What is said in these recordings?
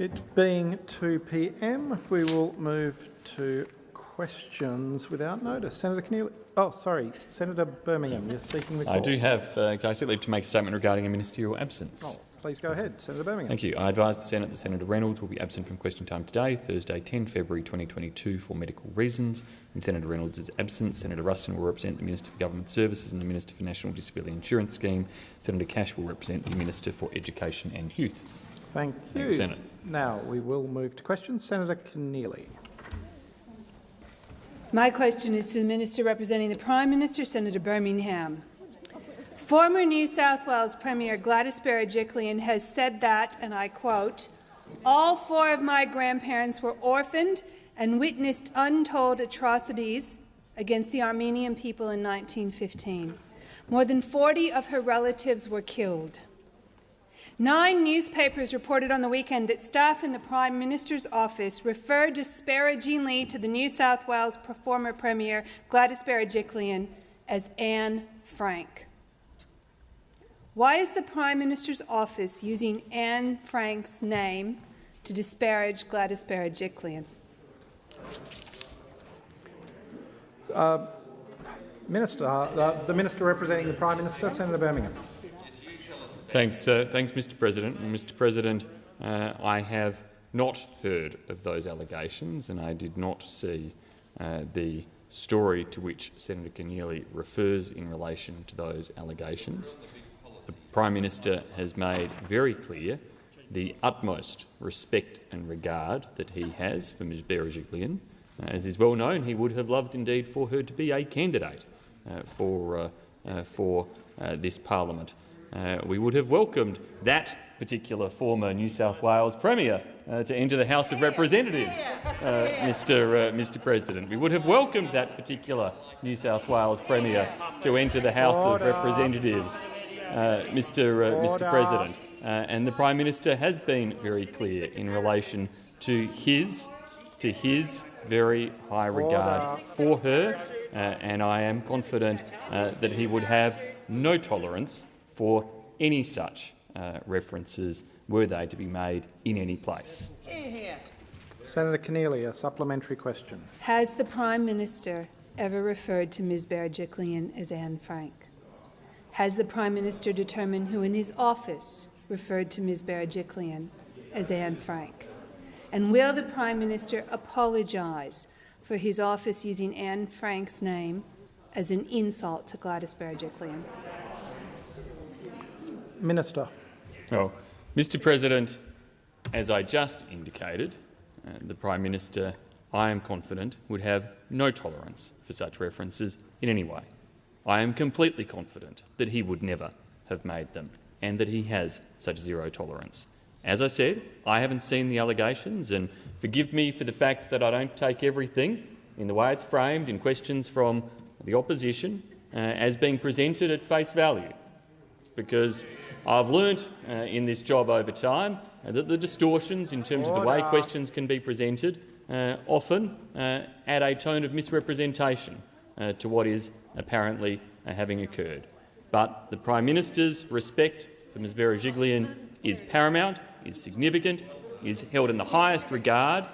It being 2 p.m., we will move to questions without notice. Senator Keneally. Oh, sorry, Senator Birmingham, you're seeking the call. I do have, uh, can I seek leave to make a statement regarding a ministerial absence? Oh, please go ahead, Senator Birmingham. Thank you. I advise the Senate that Senator Reynolds will be absent from question time today, Thursday 10 February 2022 for medical reasons. In Senator Reynolds' absence, Senator Ruston will represent the Minister for Government Services and the Minister for National Disability Insurance Scheme. Senator Cash will represent the Minister for Education and Youth. Thank you. Thank you, Senate. Now we will move to questions. Senator Keneally. My question is to the Minister representing the Prime Minister, Senator Birmingham. Former New South Wales Premier Gladys Berejiklian has said that, and I quote, all four of my grandparents were orphaned and witnessed untold atrocities against the Armenian people in 1915. More than 40 of her relatives were killed. Nine newspapers reported on the weekend that staff in the Prime Minister's office referred disparagingly to the New South Wales former Premier Gladys Berejiklian as Anne Frank. Why is the Prime Minister's office using Anne Frank's name to disparage Gladys Berejiklian? Uh, Minister, uh, the Minister representing the Prime Minister, Senator Birmingham. Thanks, uh, thanks, Mr. President. Mr. President, uh, I have not heard of those allegations, and I did not see uh, the story to which Senator Keneally refers in relation to those allegations. The Prime Minister has made very clear the utmost respect and regard that he has for Ms Berejiklian. Uh, as is well known, he would have loved indeed for her to be a candidate uh, for, uh, for this parliament. Uh, we would have welcomed that particular former New South Wales Premier to enter the House of Representatives, Mr, Mr President. We would have welcomed that particular New South Wales Premier to enter the House Order. of Representatives, Mr, Mr President. Uh, and the Prime Minister has been very clear in relation to his, to his very high regard for her, uh, and I am confident uh, that he would have no tolerance for any such uh, references were they to be made in any place. Senator Keneally, a supplementary question. Has the Prime Minister ever referred to Ms Berejiklian as Anne Frank? Has the Prime Minister determined who in his office referred to Ms Berejiklian as Anne Frank? And will the Prime Minister apologise for his office using Anne Frank's name as an insult to Gladys Berejiklian? Minister. Oh, Mr President, as I just indicated, uh, the Prime Minister, I am confident, would have no tolerance for such references in any way. I am completely confident that he would never have made them and that he has such zero tolerance. As I said, I haven't seen the allegations, and forgive me for the fact that I don't take everything in the way it's framed in questions from the opposition uh, as being presented at face value, because I've learnt uh, in this job over time uh, that the distortions in terms Order. of the way questions can be presented uh, often uh, add a tone of misrepresentation uh, to what is apparently having occurred. But the Prime Minister's respect for Ms Berejiklian is paramount, is significant, is held in the highest regard,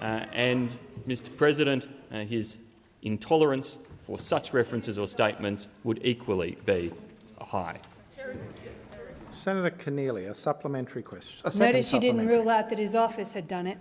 uh, and, Mr President, uh, his intolerance for such references or statements would equally be high. Senator Keneally, a supplementary question. A Notice you didn't rule out that his office had done it.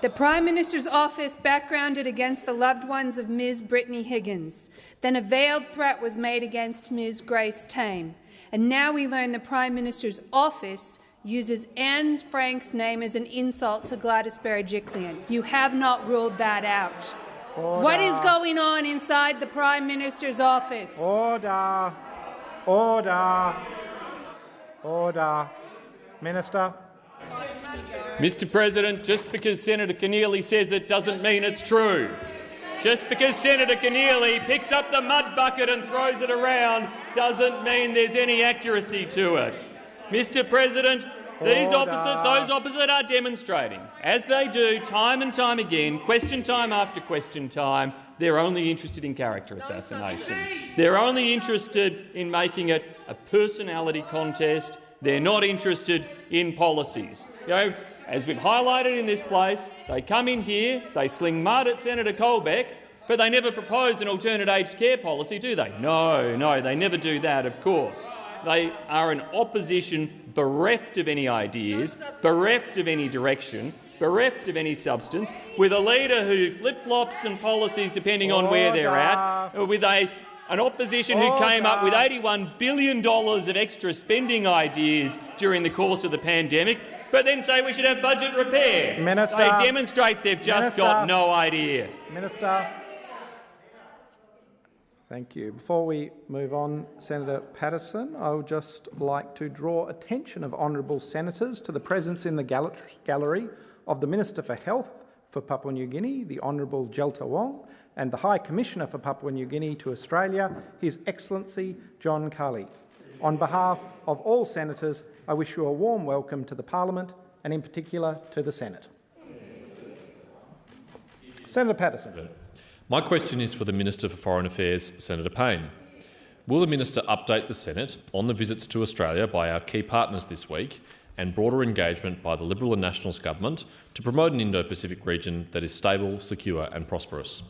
The Prime Minister's office backgrounded against the loved ones of Ms Brittany Higgins. Then a veiled threat was made against Ms Grace Tame. And now we learn the Prime Minister's office uses Anne Frank's name as an insult to Gladys Berejiklian. You have not ruled that out. Order. What is going on inside the Prime Minister's office? Order. Order. Order. Minister. Mr President, just because Senator Keneally says it doesn't mean it's true. Just because Senator Keneally picks up the mud bucket and throws it around doesn't mean there's any accuracy to it. Mr President, these opposite, those opposite are demonstrating, as they do time and time again, question time after question time, they're only interested in character assassination. They're only interested in making it a personality contest They're not interested in policies. You know, as we've highlighted in this place, they come in here, they sling mud at Senator Colbeck, but they never proposed an alternate aged care policy, do they? No, no, they never do that, of course. They are an opposition bereft of any ideas, bereft of any direction, bereft of any substance, with a leader who flip-flops and policies depending on where they're at, with a an opposition who came up with $81 billion of extra spending ideas during the course of the pandemic, but then say we should have budget repair. Minister. They demonstrate they've just Minister. got no idea. Minister. Thank you. Before we move on, Senator Paterson, I would just like to draw attention of honourable senators to the presence in the gallery of the Minister for Health for Papua New Guinea, the Honourable Jelta Wong, and the High Commissioner for Papua New Guinea to Australia, His Excellency John Kali. On behalf of all senators, I wish you a warm welcome to the Parliament and in particular to the Senate. Senator Paterson. My question is for the Minister for Foreign Affairs, Senator Payne. Will the Minister update the Senate on the visits to Australia by our key partners this week and broader engagement by the Liberal and Nationals government to promote an Indo-Pacific region that is stable, secure and prosperous?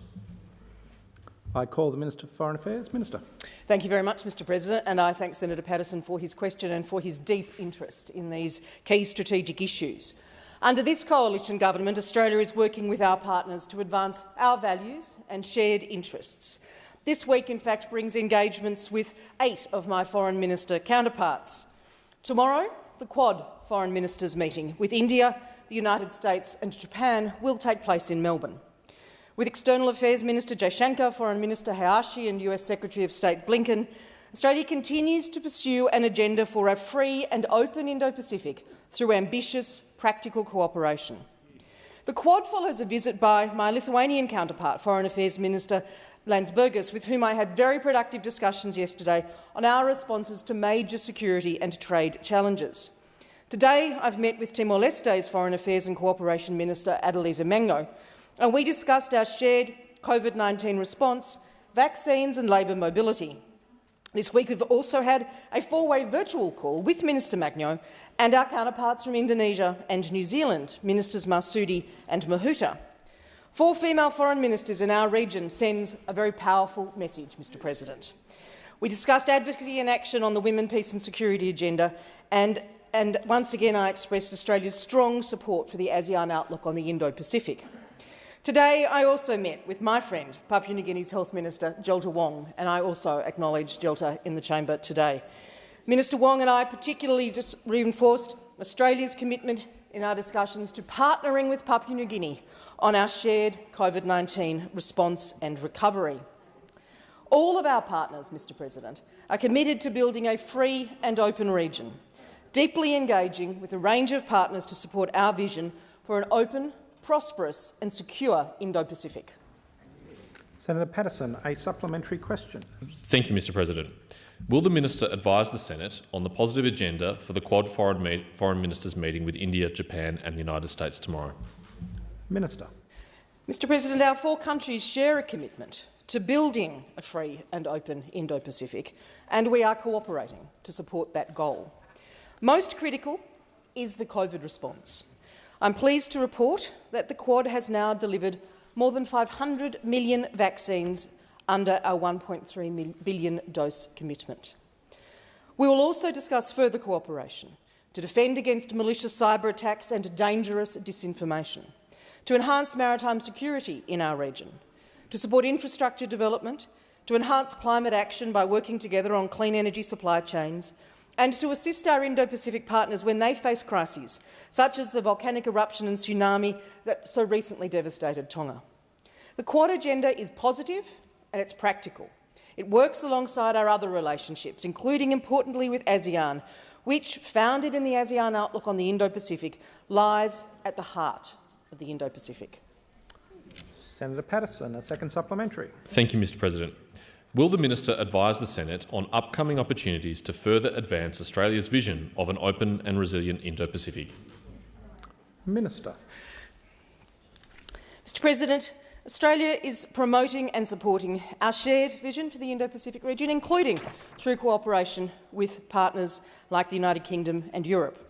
I call the Minister for Foreign Affairs. Minister. Thank you very much, Mr President, and I thank Senator Paterson for his question and for his deep interest in these key strategic issues. Under this coalition government, Australia is working with our partners to advance our values and shared interests. This week, in fact, brings engagements with eight of my foreign minister counterparts. Tomorrow, the Quad foreign ministers meeting with India, the United States and Japan will take place in Melbourne. With External Affairs Minister Jaishankar, Foreign Minister Hayashi and US Secretary of State Blinken, Australia continues to pursue an agenda for a free and open Indo-Pacific through ambitious, practical cooperation. The Quad follows a visit by my Lithuanian counterpart, Foreign Affairs Minister Landsbergis, with whom I had very productive discussions yesterday on our responses to major security and trade challenges. Today, I've met with Timor-Leste's Foreign Affairs and Cooperation Minister Adaljiza Magno, and we discussed our shared COVID-19 response, vaccines and labour mobility. This week we've also had a four-way virtual call with Minister Magno and our counterparts from Indonesia and New Zealand, Ministers Marsudi and Mahuta. Four female foreign ministers in our region sends a very powerful message, Mr President. We discussed advocacy and action on the Women, Peace and Security agenda and, and once again I expressed Australia's strong support for the ASEAN outlook on the Indo-Pacific. Today, I also met with my friend, Papua New Guinea's Health Minister, Jelta Wong, and I also acknowledge Jelta in the chamber today. Minister Wong and I particularly just reinforced Australia's commitment in our discussions to partnering with Papua New Guinea on our shared COVID-19 response and recovery. All of our partners, Mr President, are committed to building a free and open region, deeply engaging with a range of partners to support our vision for an open, prosperous and secure Indo-Pacific. Senator Paterson, a supplementary question. Thank you, Mr President. Will the Minister advise the Senate on the positive agenda for the Quad foreign, foreign Ministers meeting with India, Japan and the United States tomorrow? Minister. Mr President, our four countries share a commitment to building a free and open Indo-Pacific, and we are cooperating to support that goal. Most critical is the COVID response. I'm pleased to report that the Quad has now delivered more than 500 million vaccines under our 1.3 billion dose commitment. We will also discuss further cooperation to defend against malicious cyber attacks and dangerous disinformation, to enhance maritime security in our region, to support infrastructure development, to enhance climate action by working together on clean energy supply chains, and to assist our Indo-Pacific partners when they face crises, such as the volcanic eruption and tsunami that so recently devastated Tonga. The Quad agenda is positive and it's practical. It works alongside our other relationships, including, importantly, with ASEAN, which, founded in the ASEAN Outlook on the Indo-Pacific, lies at the heart of the Indo-Pacific. Senator Paterson, a second supplementary. Thank you, Mr President. Will the Minister advise the Senate on upcoming opportunities to further advance Australia's vision of an open and resilient Indo-Pacific? Minister. Mr President, Australia is promoting and supporting our shared vision for the Indo-Pacific region, including through cooperation with partners like the United Kingdom and Europe.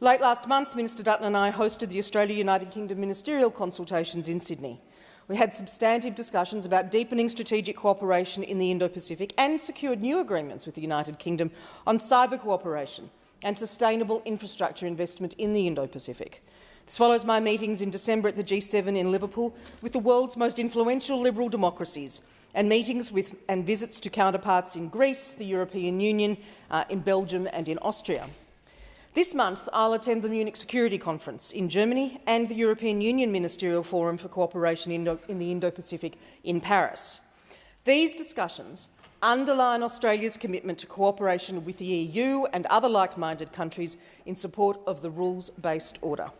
Late last month, Minister Dutton and I hosted the Australia-United Kingdom ministerial consultations in Sydney. We had substantive discussions about deepening strategic cooperation in the Indo-Pacific and secured new agreements with the United Kingdom on cyber cooperation and sustainable infrastructure investment in the Indo-Pacific. This follows my meetings in December at the G7 in Liverpool with the world's most influential liberal democracies and meetings with and visits to counterparts in Greece, the European Union, uh, in Belgium and in Austria. This month, I'll attend the Munich Security Conference in Germany and the European Union Ministerial Forum for Cooperation in, in the Indo-Pacific in Paris. These discussions underline Australia's commitment to cooperation with the EU and other like-minded countries in support of the rules-based order.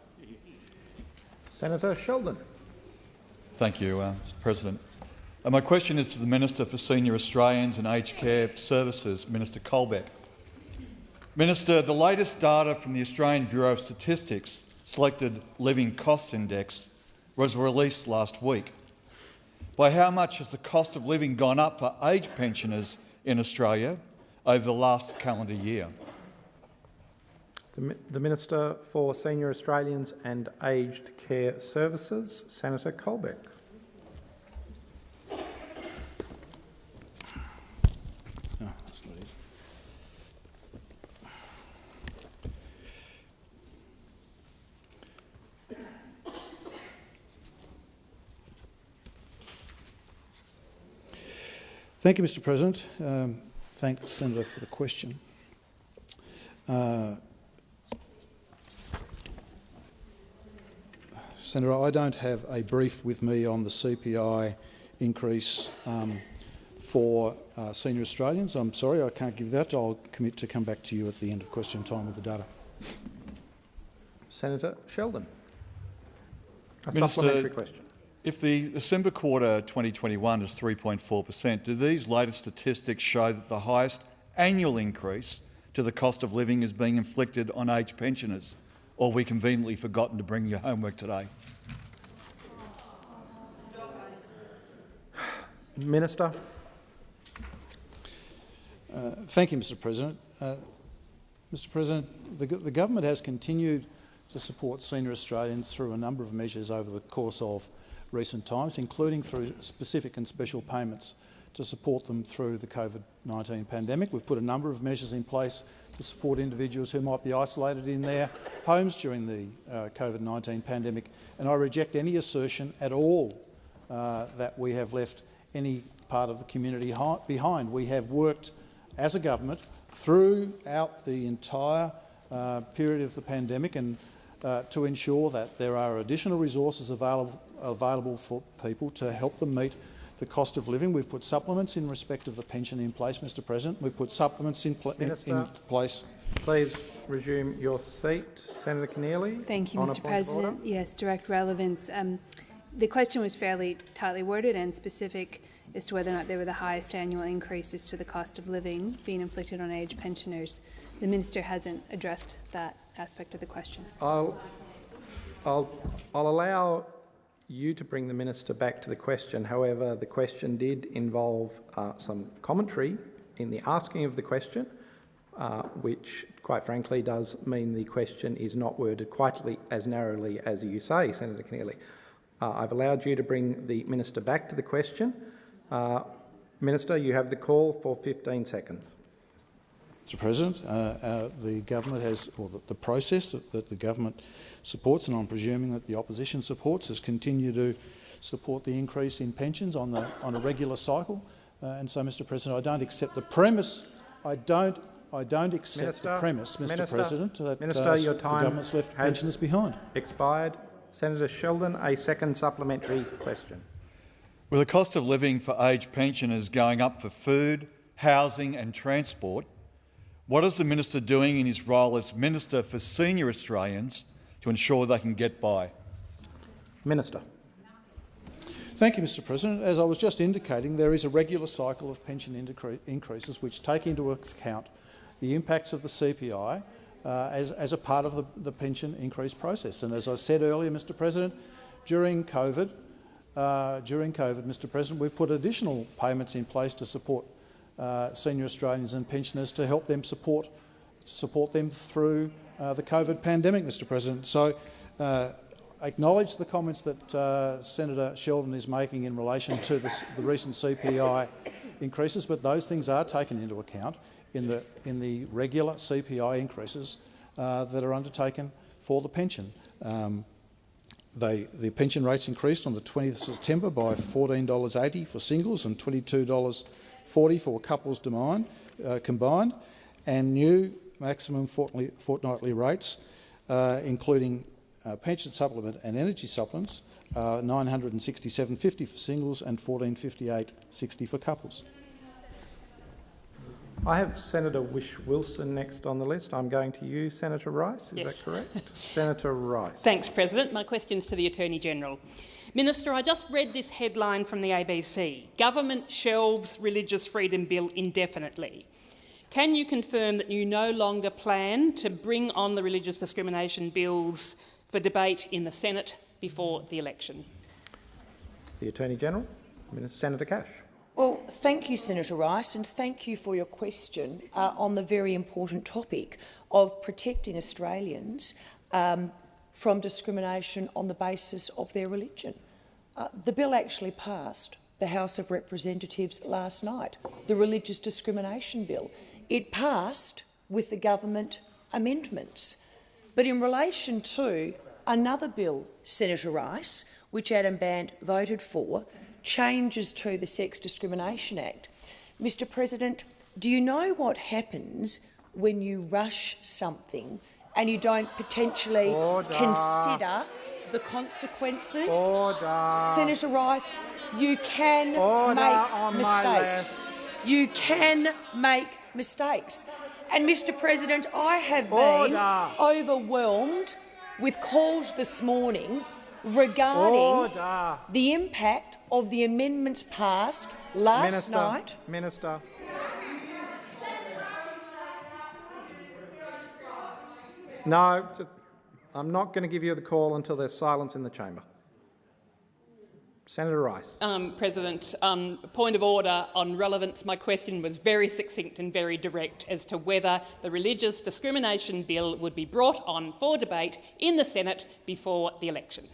Senator Sheldon. Thank you, uh, Mr President. Uh, my question is to the Minister for Senior Australians and Aged Care Services, Minister Colbeck. Minister, the latest data from the Australian Bureau of Statistics Selected Living Costs Index was released last week. By how much has the cost of living gone up for aged pensioners in Australia over the last calendar year? The, Minister for Senior Australians and Aged Care Services, Senator Colbeck. Thank you, Mr President. Um, thank Senator for the question. Uh, Senator, I don't have a brief with me on the CPI increase um, for uh, senior Australians. I'm sorry, I can't give that. I'll commit to come back to you at the end of question time with the data. Senator Sheldon. A Minister, supplementary question. If the December quarter 2021 is 3.4 per cent, do these latest statistics show that the highest annual increase to the cost of living is being inflicted on aged pensioners? Or we conveniently forgotten to bring your homework today? Minister. Uh, thank you, Mr President. Uh, Mr President, the, the government has continued to support senior Australians through a number of measures over the course of recent times, including through specific and special payments to support them through the COVID-19 pandemic. We've put a number of measures in place to support individuals who might be isolated in their homes during the uh, COVID-19 pandemic, and I reject any assertion at all uh, that we have left any part of the community behind. We have worked as a government throughout the entire uh, period of the pandemic and uh, to ensure that there are additional resources available available for people to help them meet the cost of living. We've put supplements in respect of the pension in place, Mr President. We've put supplements in, pl Minister, in place. Please resume your seat. Senator Keneally. Thank you, Mr President. Yes, direct relevance. Um, the question was fairly tightly worded and specific as to whether or not there were the highest annual increases to the cost of living being inflicted on aged pensioners. The minister hasn't addressed that aspect of the question. I'll, I'll, I'll allow you to bring the minister back to the question. However, the question did involve uh, some commentary in the asking of the question, uh, which quite frankly does mean the question is not worded quite as narrowly as you say, Senator Keneally. Uh, I've allowed you to bring the minister back to the question. Uh, minister, you have the call for 15 seconds. Mr President, uh, uh, the government has, or the, the process that, that, the government supports, and I'm presuming that the opposition supports, has continued to support the increase in pensions on, the, on a regular cycle. Uh, and so, Mr President, I don't accept the premise. I don't. I don't accept Minister, the premise, Mr Minister, President, that Minister, your time the government's left pensioners behind. Expired. Senator Sheldon, a second supplementary question. With the cost of living for aged pensioners going up for food, housing and transport, what is the minister doing in his role as Minister for Senior Australians to ensure they can get by? Minister. Thank you, Mr President. As I was just indicating, there is a regular cycle of pension increases which take into account the impacts of the CPI uh, as, as, a part of the, the, pension increase process. And as I said earlier, Mr President, during COVID, uh, during COVID, Mr President, we've put additional payments in place to support uh, senior Australians and pensioners to help them support, support them through uh, the COVID pandemic, Mr President. So uh, acknowledge the comments that uh, Senator Sheldon is making in relation to the, the recent CPI increases, but those things are taken into account in the, in the regular CPI increases uh, that are undertaken for the pension. Um, they, the pension rates increased on the 20th of September by $14.80 for singles and $22.40 for couples demand, uh, combined, and new maximum fortnightly, fortnightly rates, uh, including uh, pension supplement and energy supplements, uh, 967.50 for singles and 1458.60 for couples. I have Senator Whish-Wilson next on the list. I'm going to you, Senator Rice. Is Yes. that correct? Senator Rice. Thanks, President. My question's to the Attorney-General. Minister, I just read this headline from the ABC. Government shelves Religious Freedom Bill indefinitely. Can you confirm that you no longer plan to bring on the religious discrimination bills for debate in the Senate before the election? The Attorney-General, Senator Cash. Well, thank you, Senator Rice, and thank you for your question uh, on the very important topic of protecting Australians um, from discrimination on the basis of their religion. Uh, the bill actually passed the House of Representatives last night, the Religious Discrimination Bill. It passed with the government amendments. But in relation to another bill, Senator Rice, which Adam Bandt voted for, changes to the Sex Discrimination Act. Mr President, do you know what happens when you rush something and you don't potentially Order. consider the consequences? Order. Senator Rice, you can Order make mistakes. You can make mistakes. And, Mr President, I have been overwhelmed with calls this morning regarding Order. the impact of the amendments passed last Minister, night. Minister. No, I'm not going to give you the call until there's silence in the chamber. Senator Rice. Um, President, um, point of order on relevance. My question was very succinct and very direct as to whether the religious discrimination bill would be brought on for debate in the Senate before the election.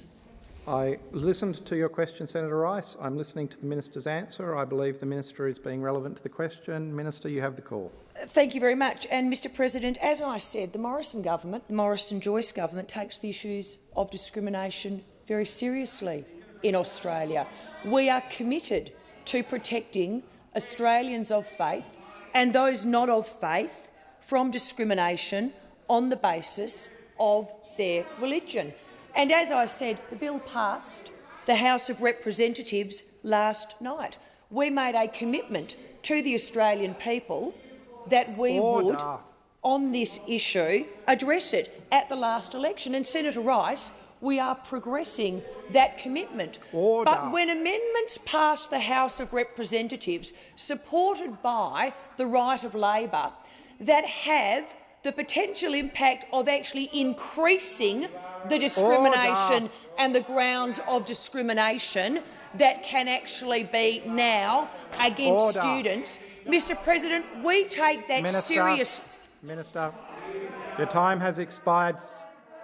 I listened to your question, Senator Rice. I'm listening to the minister's answer. I believe the minister is being relevant to the question. Minister, you have the call. Thank you very much. And, Mr President, as I said, the Morrison government, the Morrison-Joyce government, takes the issues of discrimination very seriously in Australia. We are committed to protecting Australians of faith and those not of faith from discrimination on the basis of their religion. And as I said, the bill passed the House of Representatives last night. We made a commitment to the Australian people that we would, on this issue, address it at the last election. And Senator Rice, we are progressing that commitment. Order. But when amendments pass the House of Representatives, supported by the right of Labor, that have the potential impact of actually increasing the discrimination and the grounds of discrimination that can actually be now against Order. students. Mr President, we take that Minister, serious. Minister, your time has expired.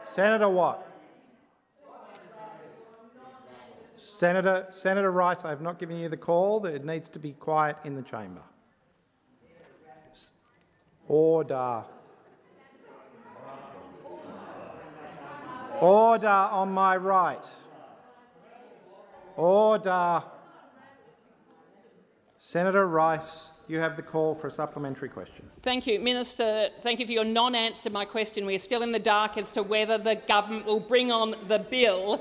Senator Watt. Senator, Senator Rice, I have not given you the call. It needs to be quiet in the chamber. Order. Order on my right. Order. Senator Rice, you have the call for a supplementary question. Thank you, Minister. Thank you for your non-answer to my question. We are still in the dark as to whether the government will bring on the bill.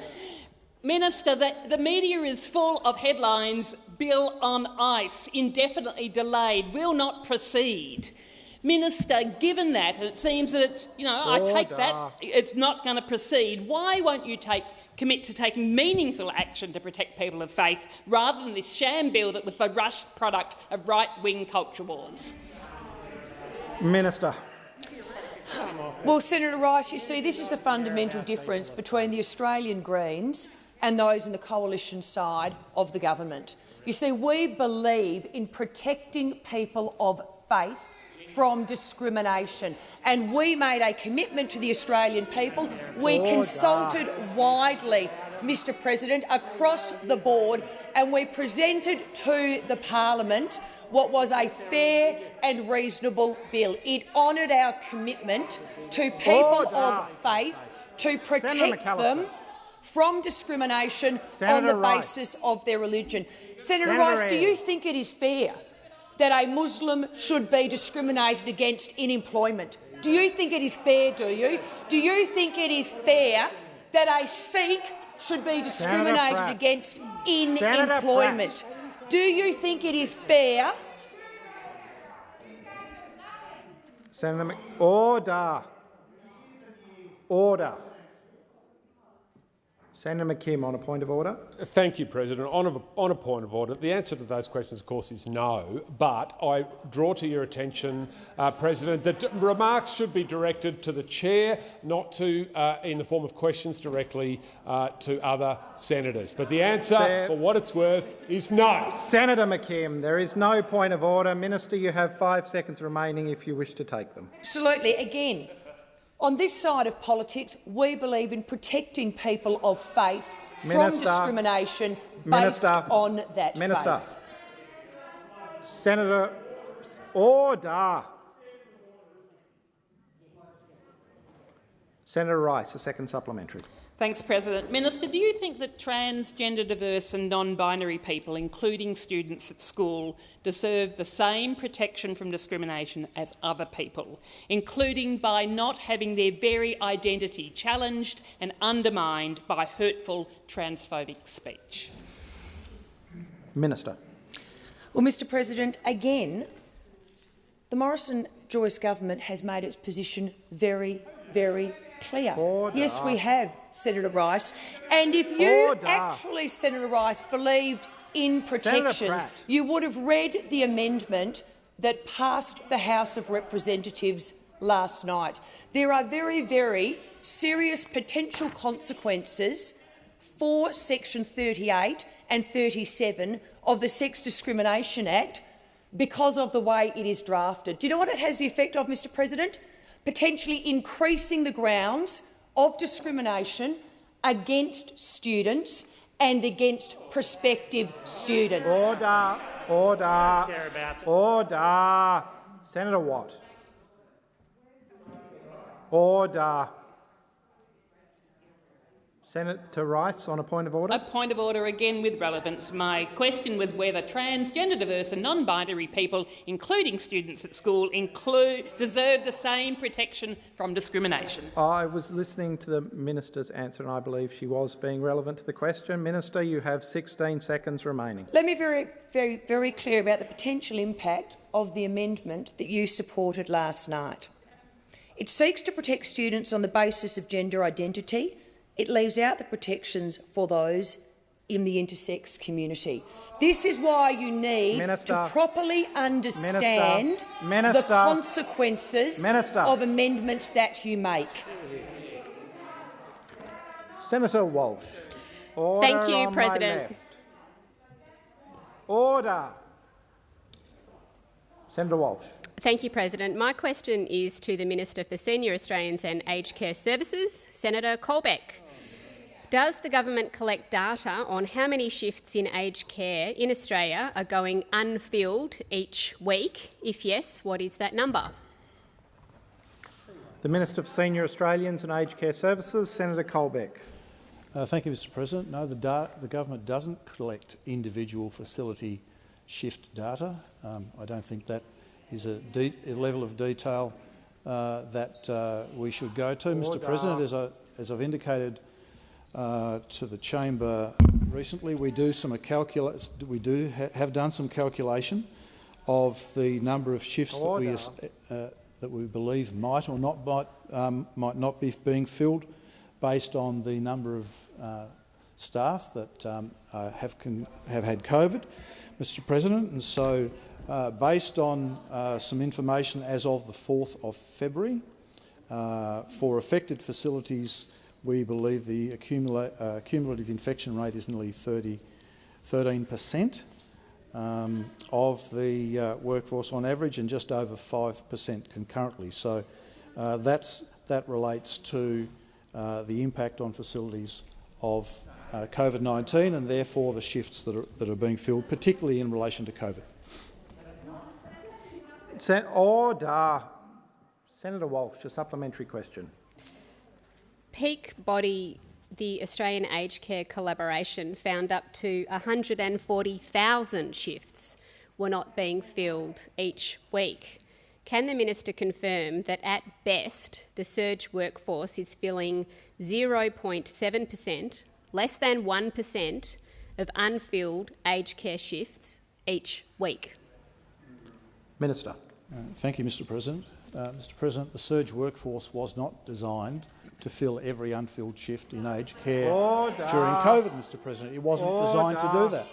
Minister, the, the media is full of headlines, bill on ice, indefinitely delayed, will not proceed. Minister, given that, and it seems that, you know, I take that it's not going to proceed, why won't you take, commit to taking meaningful action to protect people of faith rather than this sham bill that was the rushed product of right-wing culture wars? Minister. Well, Senator Rice, you see, this is the fundamental difference between the Australian Greens and those in the coalition side of the government. You see, we believe in protecting people of faith from discrimination. And we made a commitment to the Australian people. We consulted widely, Mr President, across the board, and we presented to the parliament what was a fair and reasonable bill. It honoured our commitment to people of faith to protect them from discrimination on the Rice. basis of their religion. Senator, Senator Rice, do you think it is fair that a Muslim should be discriminated against in employment? Do you think it is fair, do you? Do you think it is fair that a Sikh should be discriminated against in Senator employment? Do you think it is fair Senator Mc... Order. Order. Senator McKim on a point of order. Thank you, President. On a, on a point of order, the answer to those questions, of course, is no. But I draw to your attention, uh, President, that remarks should be directed to the chair, not to, uh, in the form of questions directly uh, to other senators. But the answer, There- for what it's worth, is no. Senator McKim, there is no point of order. Minister, you have five seconds remaining if you wish to take them. Absolutely. Again, on this side of politics, we believe in protecting people of faith from Minister. discrimination based Minister. on that Minister. faith. Senator, order. Senator Rice, a second supplementary. Thanks, President. Minister, do you think that transgender, diverse and non-binary people, including students at school, deserve the same protection from discrimination as other people, including by not having their very identity challenged and undermined by hurtful transphobic speech? Minister. Well, Mr President, again, the Morrison-Joyce government has made its position very, very clear. Order. Yes, we have, Senator Rice. And if you Order. actually, Senator Rice, believed in protections, you would have read the amendment that passed the House of Representatives last night. There are very, very serious potential consequences for Section 38 and 37 of the Sex Discrimination Act because of the way it is drafted. Do you know what it has the effect of, Mr President? Potentially increasing the grounds of discrimination against students and against prospective students. Order. Order. Order. Senator Watt. Order. Senator Rice on a point of order. A point of order again with relevance. My question was whether transgender, diverse and non-binary people, including students at school, include, deserve the same protection from discrimination. I was listening to the minister's answer and I believe she was being relevant to the question. Minister, you have 16 seconds remaining. Let me be very, very, very clear about the potential impact of the amendment that you supported last night. It seeks to protect students on the basis of gender identity. It leaves out the protections for those in the intersex community. This is why you need Minister. to properly understand Minister. the consequences Minister. of amendments that you make. Senator Walsh. Order Thank you, on my President. left. Order. Senator Walsh. Thank you, President. My question is to the Minister for Senior Australians and Aged Care Services, Senator Colbeck. Does the government collect data on how many shifts in aged care in Australia are going unfilled each week? If yes, what is that number? The Minister for Senior Australians and Aged Care Services, Senator Colbeck. Uh, thank you, Mr President. No, the, the government doesn't collect individual facility shift data. Um, I don't think that is a, a level of detail uh, that uh, we should go to. Mr President, as, I, as I've indicated uh, to the chamber recently, we do some calcula- we do ha- have done some calculation of the number of shifts that we, uh, that we believe might or not might, um, might not be being filled based on the number of uh, staff that um, uh, have, have had COVID, Mr President. And so, uh, based on uh, some information as of the 4th of February, uh, for affected facilities we believe the uh, cumulative infection rate is nearly 30, 13 per cent um, of the uh, workforce on average and just over 5 per cent concurrently. So uh, that's, that relates to uh, the impact on facilities of uh, COVID-19 and therefore the shifts that are, that are being filled, particularly in relation to COVID. Sen order. Senator Walsh, a supplementary question. Peak body the Australian Aged Care Collaboration found up to 140,000 shifts were not being filled each week. Can the minister confirm that at best the surge workforce is filling 0.7 per cent, less than 1 per cent of unfilled aged care shifts each week? Minister. Uh, thank you, Mr President. Uh, Mr President, the surge workforce was not designed to fill every unfilled shift in aged care Order. during COVID, Mr President. It wasn't Order. designed to do that.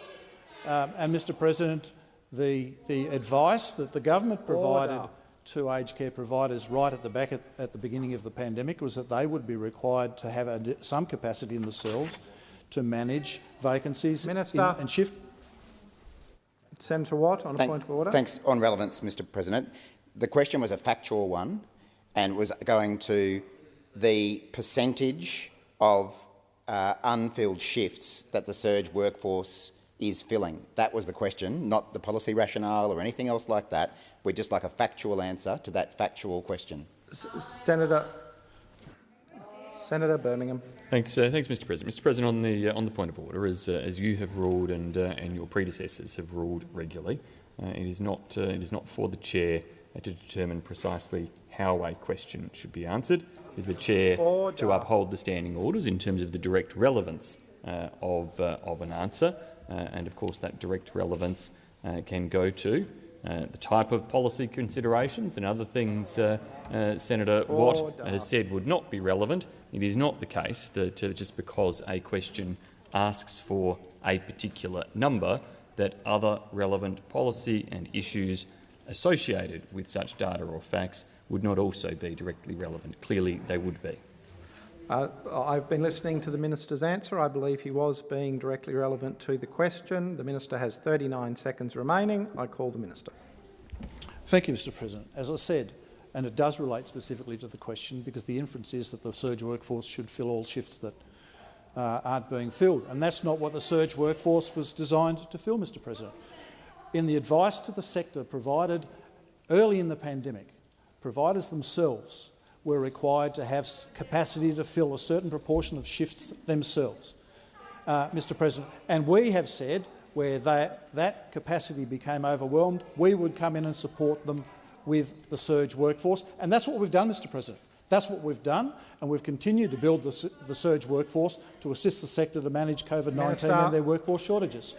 Um, and, Mr President, the, the advice that the government provided Order. to aged care providers right at the back at, at, the beginning of the pandemic was that they would be required to have a, some capacity in themselves to manage vacancies Minister. in, and shift. Senator Watt, on Thank, a point of order. Thanks. On relevance, Mr President. The question was a factual one and was going to the percentage of uh, unfilled shifts that the surge workforce is filling. That was the question, not the policy rationale or anything else like that. We'd just like a factual answer to that factual question. S Senator, Senator Birmingham. Thanks, uh, thanks, Mr. President. Mr. President, on the uh, on the point of order, as uh, as you have ruled and uh, and your predecessors have ruled regularly, uh, it is not uh, it is not for the chair to determine precisely how a question should be answered. Is the chair to uphold the standing orders in terms of the direct relevance of of an answer, and of course that direct relevance can go to uh, the type of policy considerations and other things uh, uh, Senator Watt has said would not be relevant. It is not the case that uh, just because a question asks for a particular number that other relevant policy and issues associated with such data or facts would not also be directly relevant. Clearly they would be. Uh, I've been listening to the minister's answer. I believe he was being directly relevant to the question. The minister has 39 seconds remaining. I call the minister. Thank you, Mr President. As I said, and it does relate specifically to the question because the inference is that the surge workforce should fill all shifts that uh, aren't being filled. And that's not what the surge workforce was designed to fill, Mr President. In the advice to the sector provided early in the pandemic, providers themselves were required to have capacity to fill a certain proportion of shifts themselves, uh, Mr President. And we have said where that, that capacity became overwhelmed, we would come in and support them with the surge workforce. And that's what we've done, Mr President. That's what we've done, and we've continued to build the, the surge workforce to assist the sector to manage COVID-19 and their workforce shortages.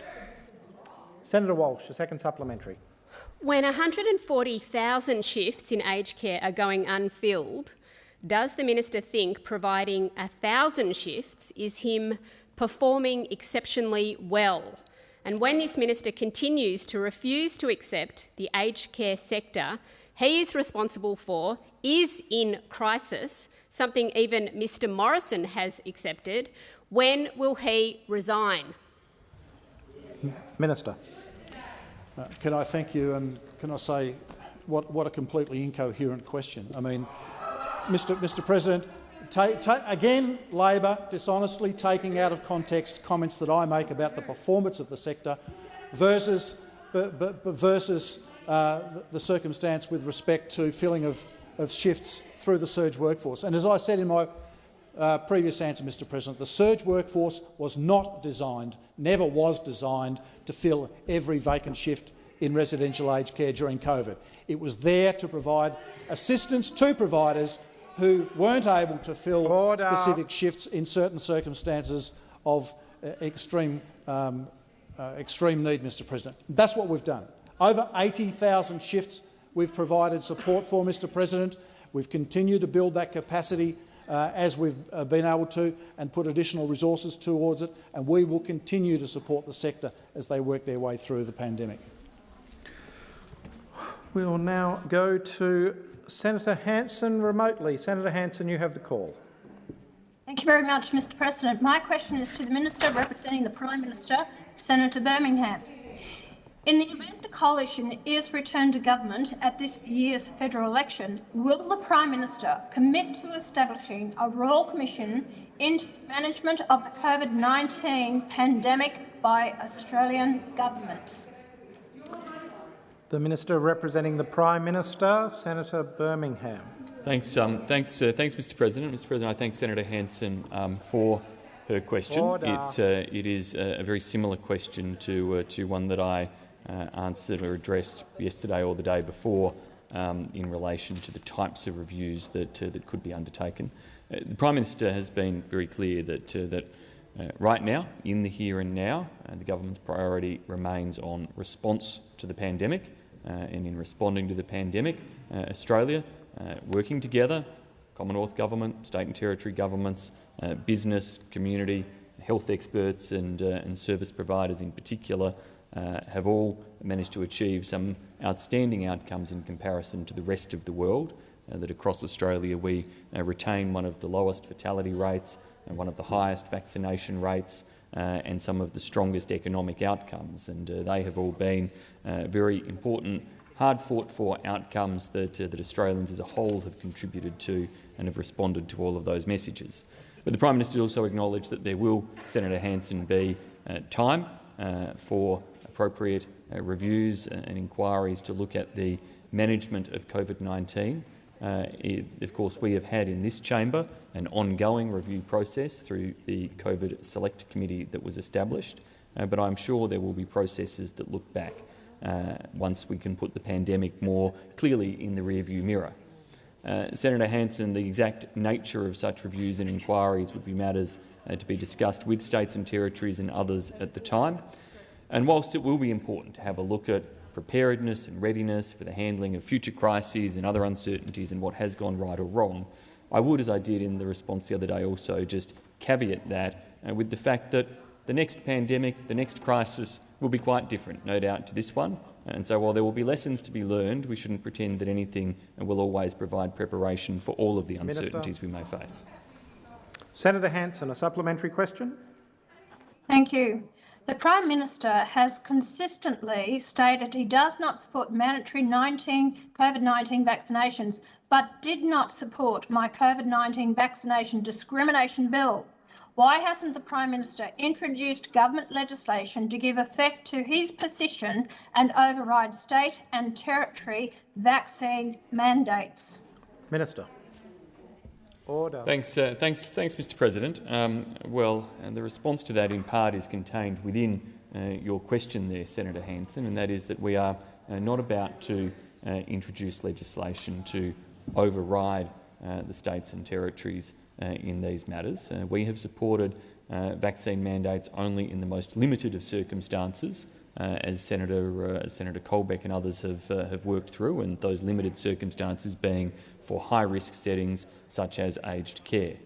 Senator Walsh, a second supplementary. When 140,000 shifts in aged care are going unfilled, does the minister think providing 1,000 shifts is him performing exceptionally well? And when this minister continues to refuse to accept the aged care sector he is responsible for is in crisis, something even Mr Morrison has accepted, when will he resign? Minister. Uh, can I thank you and can I say what, what a completely incoherent question. I mean, Mr, Mr President, again, Labor dishonestly taking out of context comments that I make about the performance of the sector versus, versus uh, the, the, circumstance with respect to filling of, of shifts through the surge workforce. And as I said in my uh, previous answer, Mr President, the surge workforce was not designed, never was designed, to fill every vacant shift in residential aged care during COVID. It was there to provide assistance to providers who weren't able to fill Order. specific shifts in certain circumstances of uh, extreme, um, uh, extreme need, Mr President. That's what we've done. Over 80,000 shifts we've provided support for, Mr President. We've continued to build that capacity uh, as we've uh, been able to and put additional resources towards it, and we will continue to support the sector as they work their way through the pandemic. We will now go to Senator Hanson remotely. Senator Hanson, you have the call. Thank you very much, Mr President. My question is to the Minister representing the Prime Minister, Senator Birmingham. In the event the coalition is returned to government at this year's federal election, will the Prime Minister commit to establishing a Royal Commission into management of the COVID-19 pandemic by Australian governments? The Minister representing the Prime Minister, Senator Birmingham. Thanks, um, thanks, uh, thanks, Mr. President. Mr. President, I thank Senator Hanson um, for her question. It, uh, it is a, a very similar question to uh, to one that I uh, answered or addressed yesterday or the day before um, in relation to the types of reviews that uh, that could be undertaken. Uh, the Prime Minister has been very clear that that. right now, in the here and now, the government's priority remains on response to the pandemic, and in responding to the pandemic, Australia uh, working together, Commonwealth Government, state and territory governments, uh, business, community, health experts and, uh, and service providers in particular uh, have all managed to achieve some outstanding outcomes in comparison to the rest of the world, uh, that across Australia we uh, retain one of the lowest fatality rates and one of the highest vaccination rates and some of the strongest economic outcomes. And they have all been very important hard-fought-for outcomes that, uh, that Australians as a whole have contributed to and have responded to all of those messages. But the Prime Minister also acknowledged that there will, Senator Hanson, be uh, time uh, for appropriate uh, reviews and inquiries to look at the management of COVID-19. Uh, of course, we have had in this chamber an ongoing review process through the COVID Select Committee that was established, uh, but I'm sure there will be processes that look back once we can put the pandemic more clearly in the rearview mirror. Uh, Senator Hanson, the exact nature of such reviews and inquiries would be matters uh, to be discussed with states and territories and others at the time. And whilst it will be important to have a look at preparedness and readiness for the handling of future crises and other uncertainties and what has gone right or wrong, I would, as I did in the response the other day, also just caveat that uh, with the fact that the next pandemic, the next crisis will be quite different, no doubt, to this one. And so while there will be lessons to be learned, we shouldn't pretend that anything will always provide preparation for all of the uncertainties Minister. we may face. Senator Hanson, a supplementary question. Thank you. The Prime Minister has consistently stated he does not support mandatory COVID-19 vaccinations, but did not support my COVID-19 vaccination discrimination bill. Why hasn't the Prime Minister introduced government legislation to give effect to his position and override state and territory vaccine mandates? Minister. Order. Thanks, uh, thanks, thanks, Mr. President. Um, well, and the response to that, in part, is contained within uh, your question, there, Senator Hanson, and that is that we are uh, not about to uh, introduce legislation to override uh, the states and territories uh, in these matters. We have supported vaccine mandates only in the most limited of circumstances, as Senator, Senator Colbeck and others have, have worked through, and those limited circumstances being for high-risk settings such as aged care.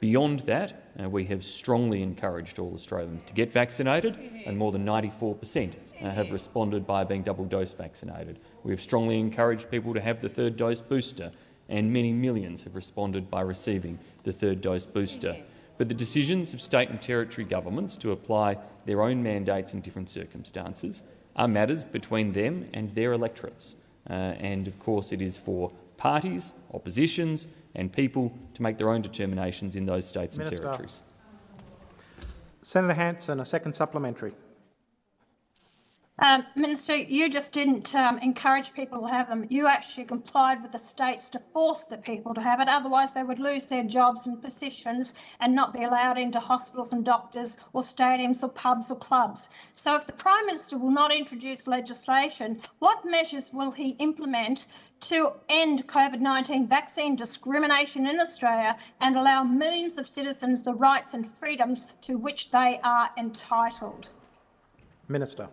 Beyond that, uh, we have strongly encouraged all Australians to get vaccinated, and more than 94 per cent uh, have responded by being double-dose vaccinated. We have strongly encouraged people to have the third dose booster, and many millions have responded by receiving the third dose booster. But the decisions of state and territory governments to apply their own mandates in different circumstances are matters between them and their electorates. Uh, and of course it is for parties, oppositions and people to make their own determinations in those states Minister. and territories. Senator Hanson, a second supplementary. Um, Minister, you just didn't um, encourage people to have them. You actually complied with the states to force the people to have it. Otherwise, they would lose their jobs and positions and not be allowed into hospitals and doctors or stadiums or pubs or clubs. So if the Prime Minister will not introduce legislation, what measures will he implement to end COVID-19 vaccine discrimination in Australia and allow millions of citizens the rights and freedoms to which they are entitled? Minister.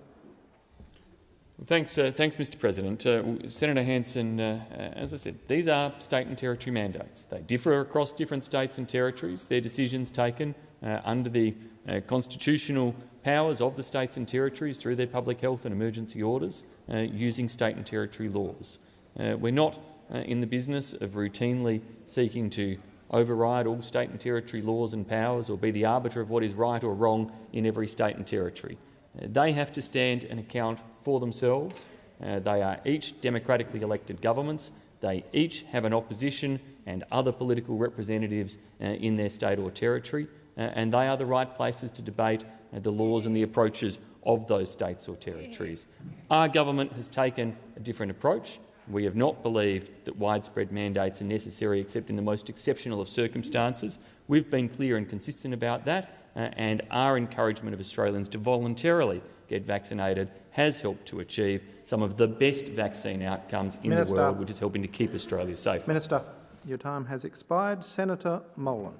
Thanks, uh, thanks, Mr. President. Uh, Senator Hanson, uh, uh, as I said, these are state and territory mandates. They differ across different states and territories. They're decisions taken uh, under the uh, constitutional powers of the states and territories through their public health and emergency orders using state and territory laws. We're not in the business of routinely seeking to override all state and territory laws and powers or be the arbiter of what is right or wrong in every state and territory. Uh, they have to stand and account for themselves. Uh, they are each democratically elected governments. They each have an opposition and other political representatives uh, in their state or territory, uh, and they are the right places to debate uh, the laws and the approaches of those states or territories. Our government has taken a different approach. We have not believed that widespread mandates are necessary except in the most exceptional of circumstances. We've been clear and consistent about that, uh, and our encouragement of Australians to voluntarily get vaccinated has helped to achieve some of the best vaccine outcomes in Minister. the world, which is helping to keep Australia safe. Minister, your time has expired. Senator Molan.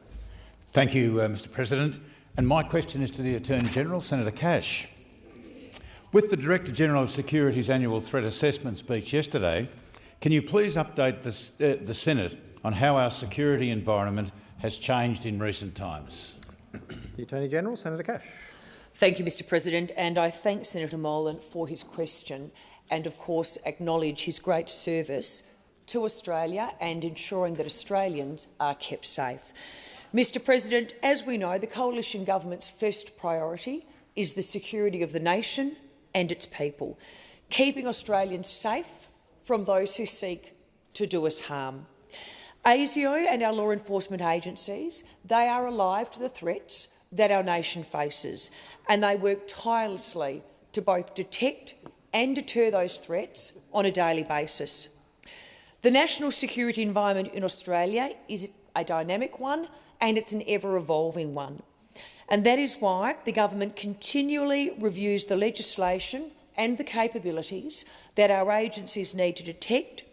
Thank you, uh, Mr President. And my question is to the Attorney-General, Senator Cash. With the Director-General of Security's annual threat assessment speech yesterday, can you please update the, uh, the Senate on how our security environment has changed in recent times? The Attorney-General, Senator Cash. Thank you, Mr President, and I thank Senator Molan for his question and, of course, acknowledge his great service to Australia and ensuring that Australians are kept safe. Mr President, as we know, the coalition government's first priority is the security of the nation and its people, keeping Australians safe from those who seek to do us harm. ASIO and our law enforcement agencies, they are alive to the threats that our nation faces, and they work tirelessly to both detect and deter those threats on a daily basis. The national security environment in Australia is a dynamic one and it's an ever-evolving one. And that is why the government continually reviews the legislation and the capabilities that our agencies need to detect,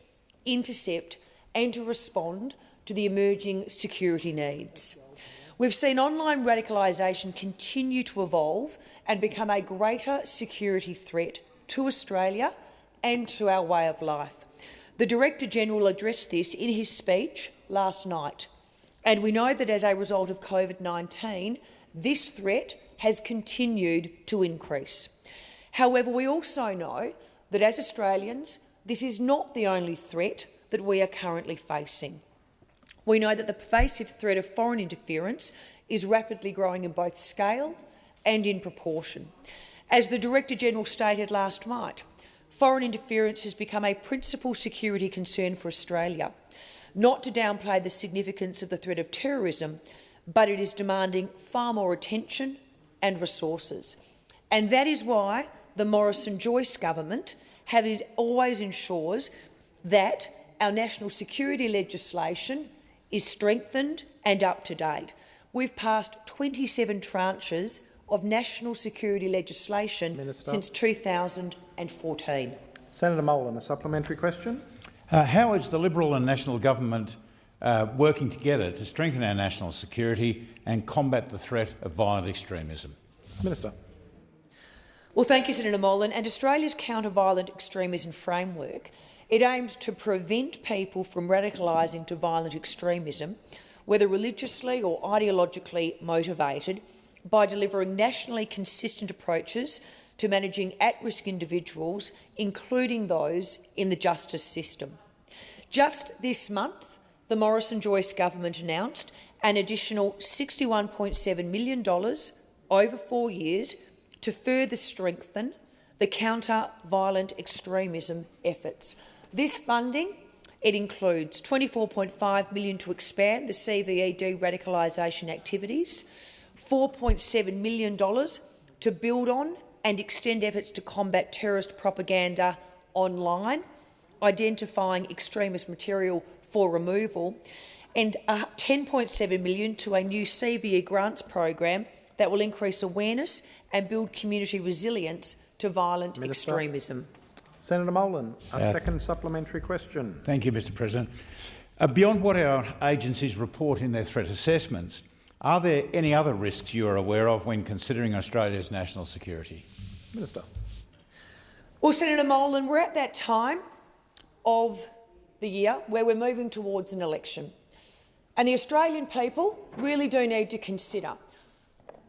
intercept and to respond to the emerging security needs. We've seen online radicalisation continue to evolve and become a greater security threat to Australia and to our way of life. The Director-General addressed this in his speech last night, and we know that as a result of COVID-19, this threat has continued to increase. However, we also know that as Australians, this is not the only threat that we are currently facing. We know that the pervasive threat of foreign interference is rapidly growing in both scale and in proportion. As the Director-General stated last night, foreign interference has become a principal security concern for Australia. Not to downplay the significance of the threat of terrorism, but it is demanding far more attention and resources. And that is why the Morrison-Joyce government have always ensures that our national security legislation is strengthened and up to date. We've passed 27 tranches of national security legislation Minister. since 2014. Senator Molan, a supplementary question. Uh, how is the Liberal and National Government uh, working together to strengthen our national security and combat the threat of violent extremism? Minister. Well, thank you, Senator Molan. And Australia's counter-violent extremism framework, it aims to prevent people from radicalising to violent extremism, whether religiously or ideologically motivated, by delivering nationally consistent approaches to managing at-risk individuals, including those in the justice system. Just this month, the Morrison-Joyce government announced an additional $61.7 million over four years to further strengthen the counter-violent extremism efforts. This funding it includes 24.5 million to expand the CVE de-radicalisation activities, $4.7 million to build on and extend efforts to combat terrorist propaganda online, identifying extremist material for removal, and uh, 10.7 million to a new CVE grants program that will increase awareness and build community resilience to violent Minister. extremism. Senator Molan, a Uh, second supplementary question. Thank you, Mr President. Uh, beyond what our agencies report in their threat assessments, are there any other risks you are aware of when considering Australia's national security? Minister. Well, Senator Molan, we're at that time of the year where we're moving towards an election. And the Australian people really do need to consider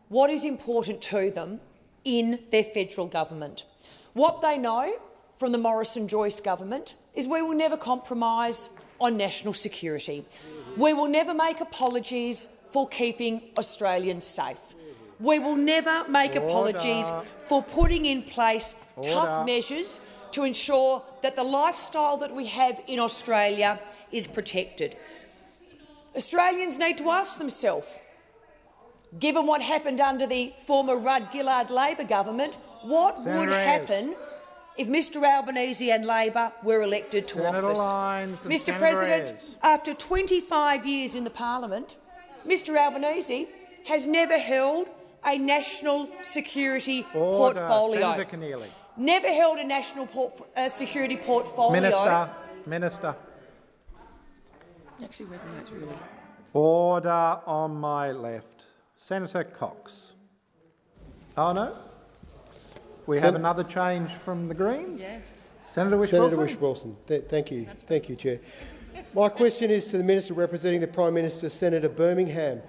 what is important to them in their federal government. What they know from the Morrison-Joyce government is we will never compromise on national security. We will never make apologies for keeping Australians safe. We will never make Order. apologies for putting in place Order. tough measures to ensure that the lifestyle that we have in Australia is protected. Australians need to ask themselves, given what happened under the former Rudd-Gillard Labor government, what would Senator Ayres. happen if Mr Albanese and Labor were elected to Senator office? Lyons Mr Senator President, Ayres. after 25 years in the parliament, Mr Albanese has never held a national security Order. portfolio. Never held a national port uh, security portfolio. Minister, Minister. Actually resonates really. Order on my left. Senator Cox. Oh no? We have another change from the Greens? Yes. Senator Whish Senator Wilson. Whish-Wilson. Th- thank you. Thank you, Chair. My question is to the Minister representing the Prime Minister, Senator Birmingham.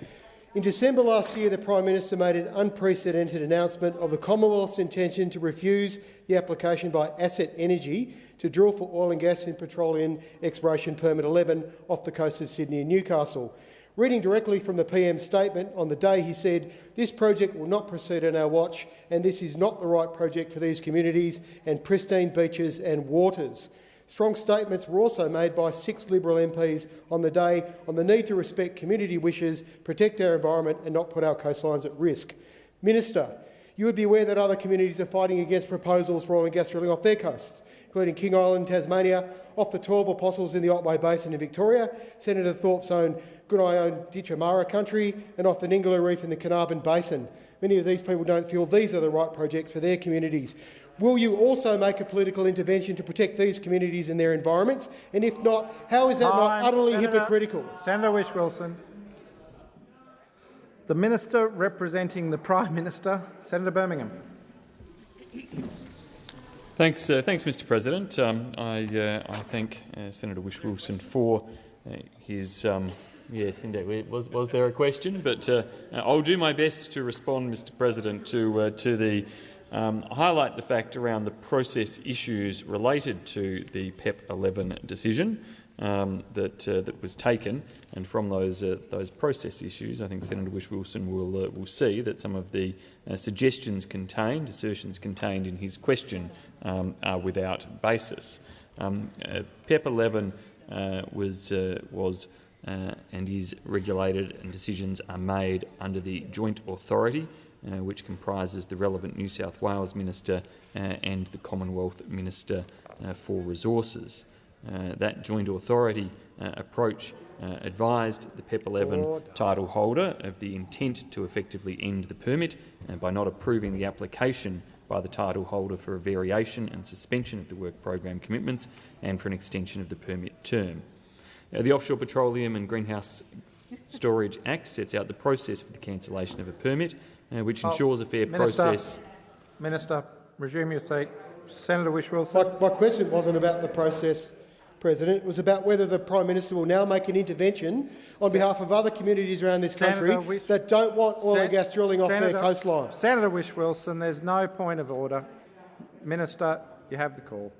In December last year, the Prime Minister made an unprecedented announcement of the Commonwealth's intention to refuse the application by Asset Energy to drill for oil and gas in Petroleum Exploration Permit 11 off the coast of Sydney and Newcastle. Reading directly from the PM's statement, on the day he said, this project will not proceed on our watch and this is not the right project for these communities and pristine beaches and waters. Strong statements were also made by six Liberal MPs on the day on the need to respect community wishes, protect our environment and not put our coastlines at risk. Minister, you would be aware that other communities are fighting against proposals for oil and gas drilling off their coasts, including King Island, Tasmania, off the 12 apostles in the Otway Basin in Victoria, Senator Thorpe's own Goodeye own Ditchamara country, and off the Ningaloo Reef in the Carnarvon Basin. Many of these people don't feel these are the right projects for their communities. Will you also make a political intervention to protect these communities and their environments? And if not, how is that Time. not utterly Senator- hypocritical? Senator Whish-Wilson. The Minister representing the Prime Minister, Senator Birmingham. Thanks, uh, thanks, Mr. President. Um, I, uh, I thank uh, Senator Whish-Wilson for uh, his. Um, yes, indeed. Was, was there a question? But uh, I'll do my best to respond, Mr. President, to uh, to the um, highlight the fact around the process issues related to the PEP 11 decision um, that uh, that was taken, and from those uh, those process issues, I think Senator Whish-Wilson will uh, will see that some of the uh, suggestions contained, assertions contained in his question, um, are without basis. Um, uh, PEP 11 uh, was uh, was uh, and is regulated, and decisions are made under the joint authority, uh, which comprises the relevant New South Wales minister uh, and the Commonwealth Minister uh, for Resources. Uh, that joint authority uh, approach advised the PEP 11 Order. title holder of the intent to effectively end the permit by not approving the application by the title holder for a variation and suspension of the work program commitments and for an extension of the permit term. Uh, the Offshore Petroleum and Greenhouse Storage Act sets out the process for the cancellation of a permit, uh, which Oh, ensures a fair Minister, process. Minister, resume your seat. Senator Whish-Wilson. My, my question wasn't about the process, President. It was about whether the Prime Minister will now make an intervention on behalf of other communities around this country Whish- that don't want oil and gas drilling off Senator- their coastlines. Senator Whish-Wilson, there's no point of order. Minister, you have the call.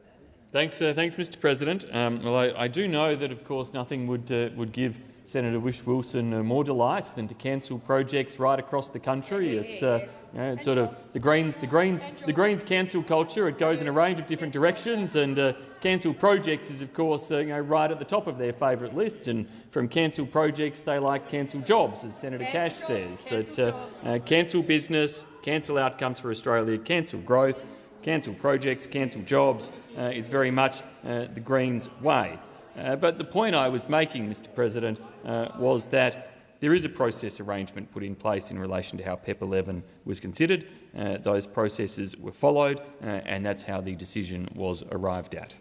Thanks, uh, thanks, Mr. President. Um, well, I, I do know that, of course, nothing would uh, would give Senator Whish-Wilson uh, more delight than to cancel projects right across the country. It's, uh, you know, it's sort of the Greens, the Greens, the Greens cancel culture. It goes in a range of different directions, and uh, cancel projects is, of course, uh, you know, right at the top of their favourite list. And from cancel projects, they like cancel jobs, as Senator Cash says. That uh, uh, cancel business, cancel outcomes for Australia, cancel growth, cancel projects, cancel jobs. Uh, it's very much uh, the Greens' way. Uh, but the point I was making, Mr President, uh, was that there is a process arrangement put in place in relation to how PEP 11 was considered. Uh, those processes were followed, uh, and that's how the decision was arrived at.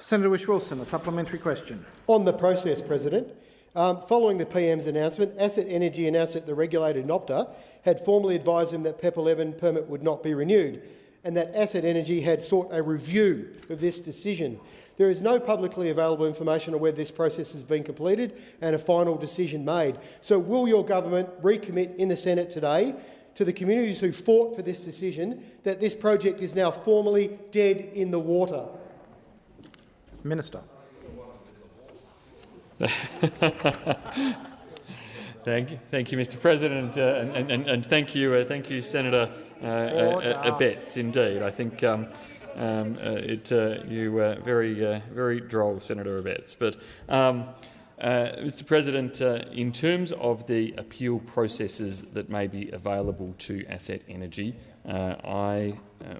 Senator Whish-Wilson, a supplementary question. On the process, President, um, following the PM's announcement, Asset Energy announced that the regulator NOPTA had formally advised him that PEP 11 permit would not be renewed and that Asset Energy had sought a review of this decision. There is no publicly available information on whether this process has been completed and a final decision made. So will your government recommit in the Senate today to the communities who fought for this decision that this project is now formally dead in the water? Minister. Thank you, thank you, Mr. President, uh, and, and, and, thank you, uh, thank you, Senator uh, uh, Abetz. Indeed, I think um, um, uh, it uh, you were very, very droll, Senator Abetz. But, um, Mr. President, in terms of the appeal processes that may be available to Asset Energy, I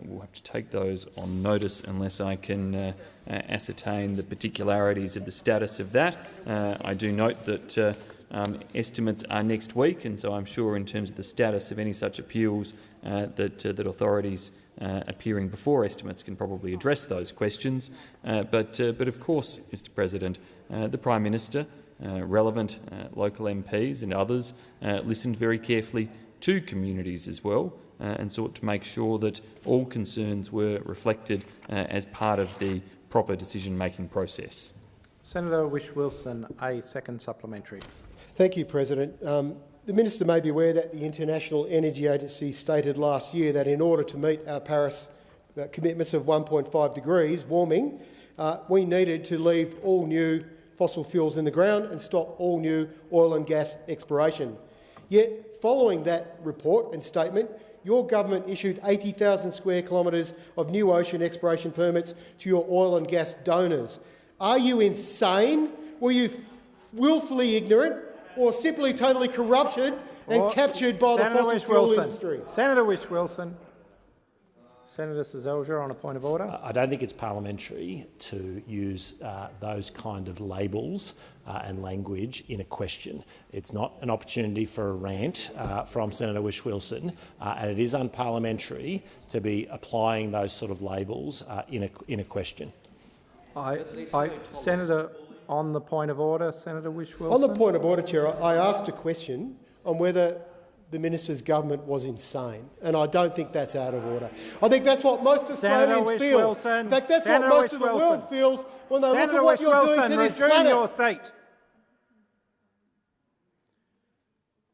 will have to take those on notice unless I can ascertain the particularities of the status of that. I do note that. Um, estimates are next week, and so I'm sure in terms of the status of any such appeals uh, that, uh, that authorities uh, appearing before estimates can probably address those questions. Uh, but, uh, but of course, Mr President, uh, the Prime Minister, relevant local MPs and others listened very carefully to communities as well and sought to make sure that all concerns were reflected as part of the proper decision-making process. Senator Whish-Wilson, a second supplementary. Thank you, President. Um, the Minister may be aware that the International Energy Agency stated last year that in order to meet our Paris uh, commitments of 1.5 degrees warming, uh, we needed to leave all new fossil fuels in the ground and stop all new oil and gas exploration. Yet, following that report and statement, your government issued 80,000 square kilometres of new ocean exploration permits to your oil and gas donors. Are you insane? Were you willfully ignorant? Or simply totally corrupted and captured by Senator the fossil fuel industry. Senator Whish-Wilson. Senator Seselja on a point of order. I don't think it's parliamentary to use uh, those kind of labels uh, and language in a question. It's not an opportunity for a rant uh, from Senator Whish-Wilson, uh, and it is unparliamentary to be applying those sort of labels uh, in, a, in a question. I, I, Senator on the point of order, Senator Whish-Wilson. On the point of order, Chair, I asked a question on whether the minister's government was insane, and I don't think that's out of order. I think that's what most Australians feel. In fact, that's Senator what most of the world feels when they Senator look at what you're doing to this planet. your seat.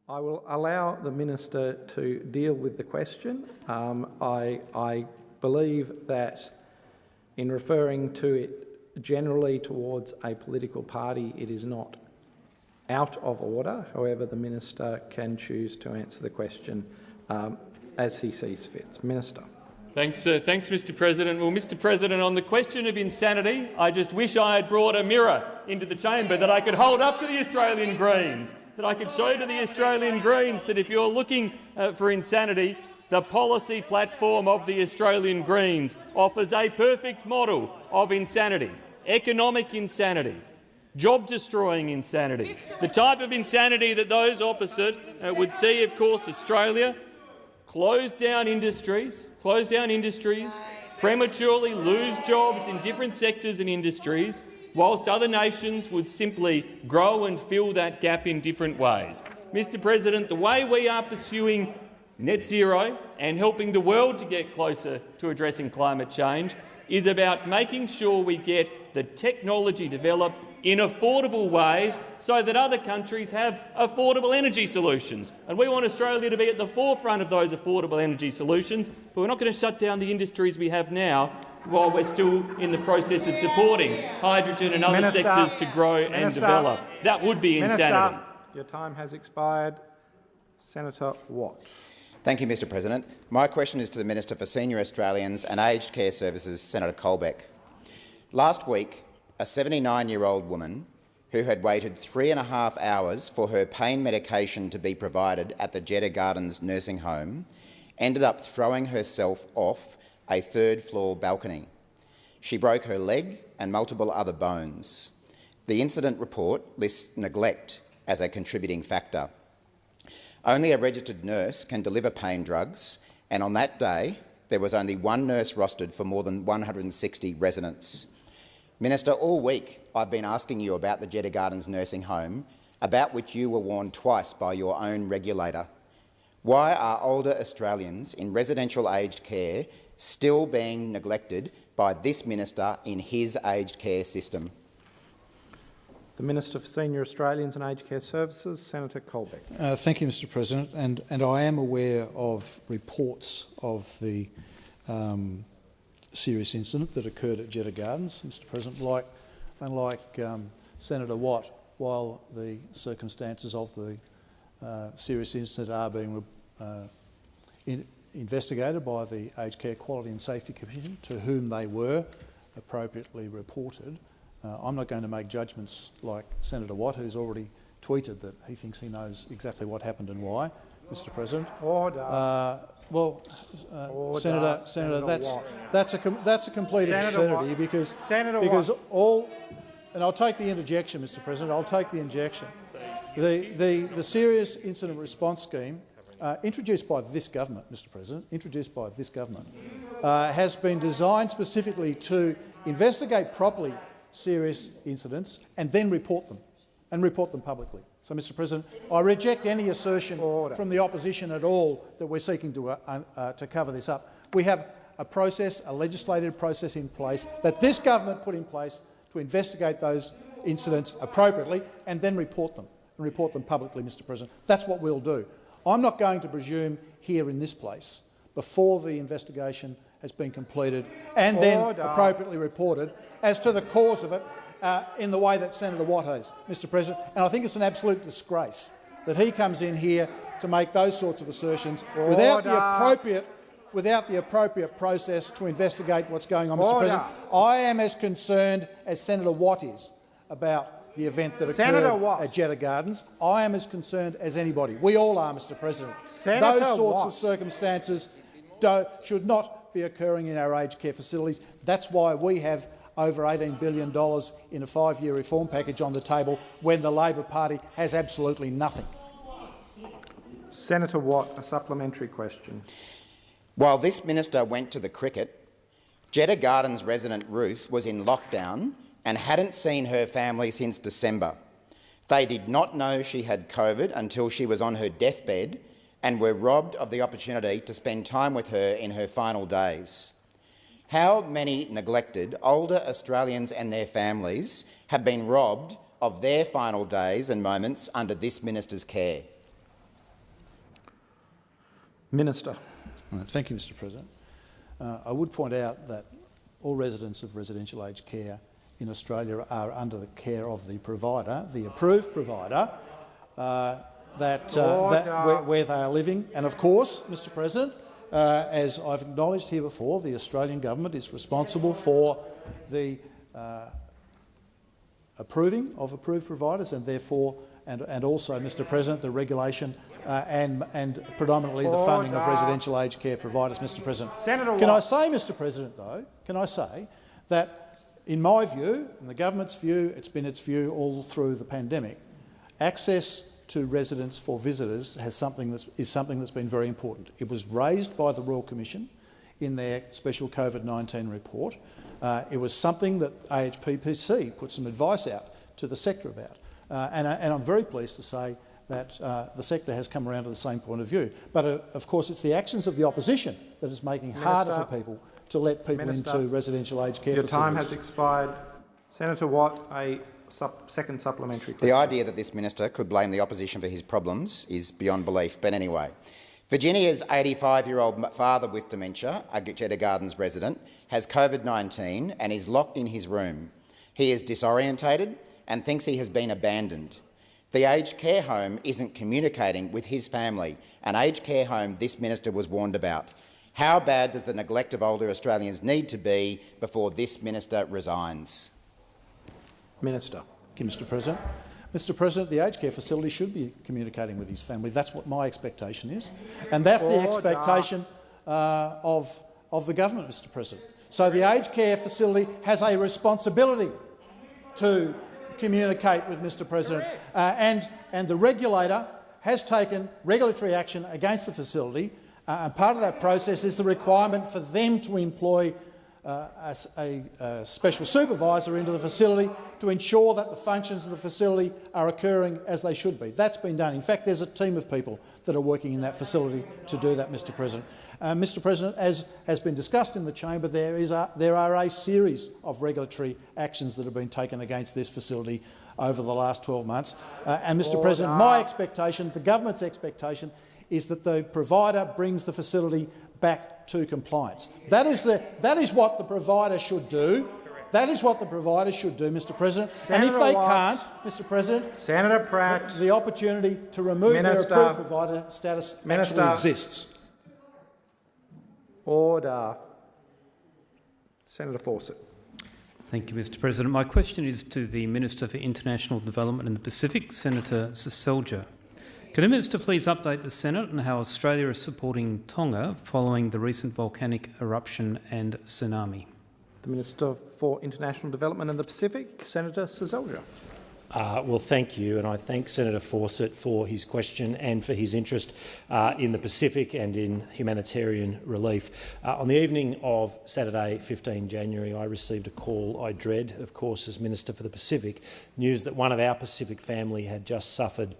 I will allow the minister to deal with the question. Um, I, I believe that in referring to it generally towards a political party, it is not out of order. However, the minister can choose to answer the question um, as he sees fit. Minister. Thanks, uh, thanks, Mr. President. Well, Mr. President, on the question of insanity, I just wish I had brought a mirror into the chamber that I could hold up to the Australian Greens, that I could show to the Australian Greens that if you're looking uh, for insanity, the policy platform of the Australian Greens offers a perfect model of insanity economic insanity, job-destroying insanity, the type of insanity that those opposite uh, would see, of course, Australia close down industries, close down industries, prematurely lose jobs in different sectors and industries, whilst other nations would simply grow and fill that gap in different ways. Mr President, the way we are pursuing net zero and helping the world to get closer to addressing climate change is about making sure we get the technology developed in affordable ways so that other countries have affordable energy solutions. And we want Australia to be at the forefront of those affordable energy solutions, but we're not going to shut down the industries we have now while we're still in the process of supporting hydrogen and other Minister, sectors to grow Minister, and develop. That would be Minister, insanity. Your time has expired. Senator Watt. Thank you, Mr President. My question is to the Minister for Senior Australians and Aged Care Services, Senator Colbeck. Last week, a 79-year-old woman who had waited three and a half hours for her pain medication to be provided at the Jeta Gardens nursing home ended up throwing herself off a third-floor balcony. She broke her leg and multiple other bones. The incident report lists neglect as a contributing factor. Only a registered nurse can deliver pain drugs, and on that day there was only one nurse rostered for more than 160 residents. Minister, all week I've been asking you about the Jeta Gardens nursing home, about which you were warned twice by your own regulator. Why are older Australians in residential aged care still being neglected by this minister in his aged care system? The Minister for Senior Australians and Aged Care Services, Senator Colbeck. Uh, thank you, Mr President. And, and I am aware of reports of the um, serious incident that occurred at Jeta Gardens, Mr President. Like, unlike um, Senator Watt, while the circumstances of the uh, serious incident are being uh, in, investigated by the Aged Care Quality and Safety Commission, to whom they were appropriately reported. Uh, I'm not going to make judgments like Senator Watt, who's already tweeted that he thinks he knows exactly what happened and why, Mr President. Order. Uh, well, uh, Order. Senator, Senator, Senator that's Watt. that's a com that's a complete Senator absurdity Watt. because Senator because Watt. all, and I'll take the interjection, Mr President. I'll take the injection. The the the serious incident response scheme. Uh, introduced by this government, Mr President, introduced by this government, uh, has been designed specifically to investigate properly serious incidents and then report them, and report them publicly. So, Mr President, I reject any assertion from the opposition at all that we're seeking to, uh, uh, to cover this up. We have a process, a legislative process in place that this government put in place to investigate those incidents appropriately and then report them, and report them publicly, Mr President. That's what we'll do. I'm not going to presume here in this place, before the investigation has been completed and then Order. appropriately reported, as to the cause of it uh, in the way that Senator Watt has, Mr President. And I think it's an absolute disgrace that he comes in here to make those sorts of assertions without the appropriate without the appropriate process to investigate what's going on, Mr Order. President. I am as concerned as Senator Watt is about the event that occurred Watt. at Jeta Gardens. I am as concerned as anybody. We all are, Mr President. Senator Those sorts Watt. of circumstances do, should not be occurring in our aged care facilities. That's why we have over $18 billion in a five-year reform package on the table when the Labor Party has absolutely nothing. Senator Watt, a supplementary question. While this minister went to the cricket, Jeta Gardens resident Ruth was in lockdown and hadn't seen her family since December. They did not know she had COVID until she was on her deathbed and were robbed of the opportunity to spend time with her in her final days. How many neglected older Australians and their families have been robbed of their final days and moments under this minister's care? Minister. Thank you, Mr President. Uh, I would point out that all residents of residential aged care in Australia are under the care of the provider, the approved provider, uh, that, uh, that where, where they are living. And of course, Mr President, uh, as I've acknowledged here before, the Australian government is responsible for the uh, approving of approved providers and therefore and, and also, Mr President, the regulation uh, and, and predominantly the funding of residential aged care providers, Mr President. Senator Can I say, Mr President, though, can I say that in my view, in the government's view, it's been its view all through the pandemic, access to residents for visitors has something that's, is something that's been very important. It was raised by the Royal Commission in their special COVID-19 report. Uh, it was something that AHPPC put some advice out to the sector about. Uh, and, I, and I'm very pleased to say that uh, the sector has come around to the same point of view. But uh, of course it's the actions of the opposition that is making it harder for people to let people Minister. into residential aged care Your facilities. time has expired. Senator Watt, a sup second supplementary The idea that this minister could blame the opposition for his problems is beyond belief. But anyway, Virginia's 85-year-old father with dementia, a Jeta Gardens resident, has COVID-19 and is locked in his room. He is disorientated and thinks he has been abandoned. The aged care home isn't communicating with his family, an aged care home this minister was warned about. How bad does the neglect of older Australians need to be before this minister resigns? Minister. Thank you, Mr President. Mr President, the aged care facility should be communicating with his family. That's what my expectation is. And that's the expectation uh, of, of the government, Mr President. So the aged care facility has a responsibility to communicate with Mr President. Uh, and, and the regulator has taken regulatory action against the facility. Uh, and part of that process is the requirement for them to employ uh, a, s- a- a special supervisor into the facility to ensure that the functions of the facility are occurring as they should be. That's been done. In fact, there's a team of people that are working in that facility to do that, Mr President. Uh, Mr President, as has been discussed in the chamber, there, is a, there are a series of regulatory actions that have been taken against this facility over the last 12 months. Uh, and, Mr President, my expectation, the government's expectation, is that the provider brings the facility back to compliance. That is, the, that is what the provider should do. That is what the provider should do, Mr President. Senator and if they Watt. can't, Mr President, Senator Pratt, the, the opportunity to remove Minister. their approved provider status Minister. actually exists. order. Senator Fawcett. Thank you, Mr President. My question is to the Minister for International Development in the Pacific, Senator Seselja. Can the Minister please update the Senate on how Australia is supporting Tonga following the recent volcanic eruption and tsunami? The Minister for International Development in the Pacific, Senator Seselja. Uh, well, thank you, and I thank Senator Fawcett for his question and for his interest uh, in the Pacific and in humanitarian relief. Uh, on the evening of Saturday, 15 January, I received a call I dread, of course, as Minister for the Pacific, news that one of our Pacific family had just suffered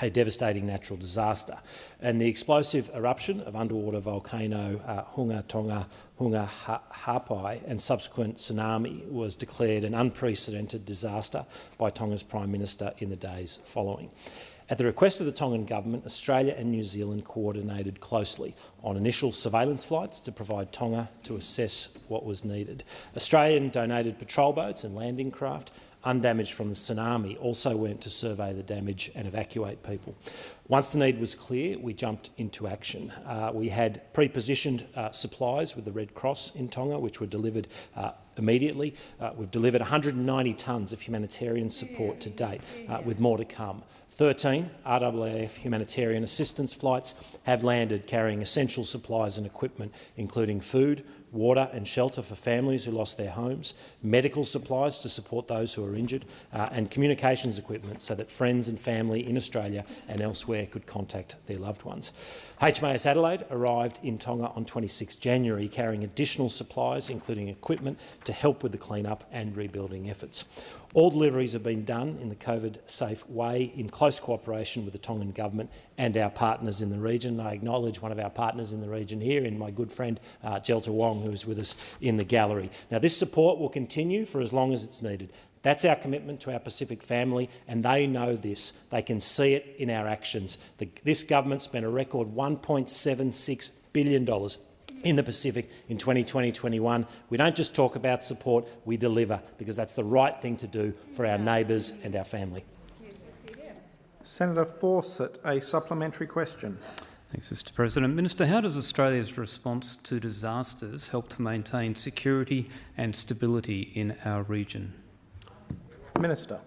a devastating natural disaster. And the explosive eruption of underwater volcano uh, Hunga Tonga Hunga ha Hapai and subsequent tsunami was declared an unprecedented disaster by Tonga's Prime Minister in the days following. At the request of the Tongan government, Australia and New Zealand coordinated closely on initial surveillance flights to provide Tonga to assess what was needed. Australian donated patrol boats and landing craft undamaged from the tsunami also went to survey the damage and evacuate people. Once the need was clear, we jumped into action. Uh, we had pre-positioned uh, supplies with the Red Cross in Tonga, which were delivered uh, immediately. Uh, we've delivered 190 tonnes of humanitarian support to date, uh, with more to come. 13 RAAF humanitarian assistance flights have landed carrying essential supplies and equipment, including food, water and shelter for families who lost their homes, medical supplies to support those who are injured, uh, and communications equipment so that friends and family in Australia and elsewhere could contact their loved ones. HMAS Adelaide arrived in Tonga on 26 January carrying additional supplies, including equipment, to help with the clean-up and rebuilding efforts. All deliveries have been done in the COVID-safe way in close cooperation with the Tongan government and our partners in the region. I acknowledge one of our partners in the region here in my good friend uh, Jelta Wong, who is with us in the gallery. Now, this support will continue for as long as it's needed. That's our commitment to our Pacific family, and they know this. They can see it in our actions. The, this government spent a record $1.76 billion in the Pacific in 2020-21. We don't just talk about support, we deliver, because that's the right thing to do for our neighbours and our family. Senator Fawcett, a supplementary question. Thanks, Mr President. Minister, how does Australia's response to disasters help to maintain security and stability in our region? Minister.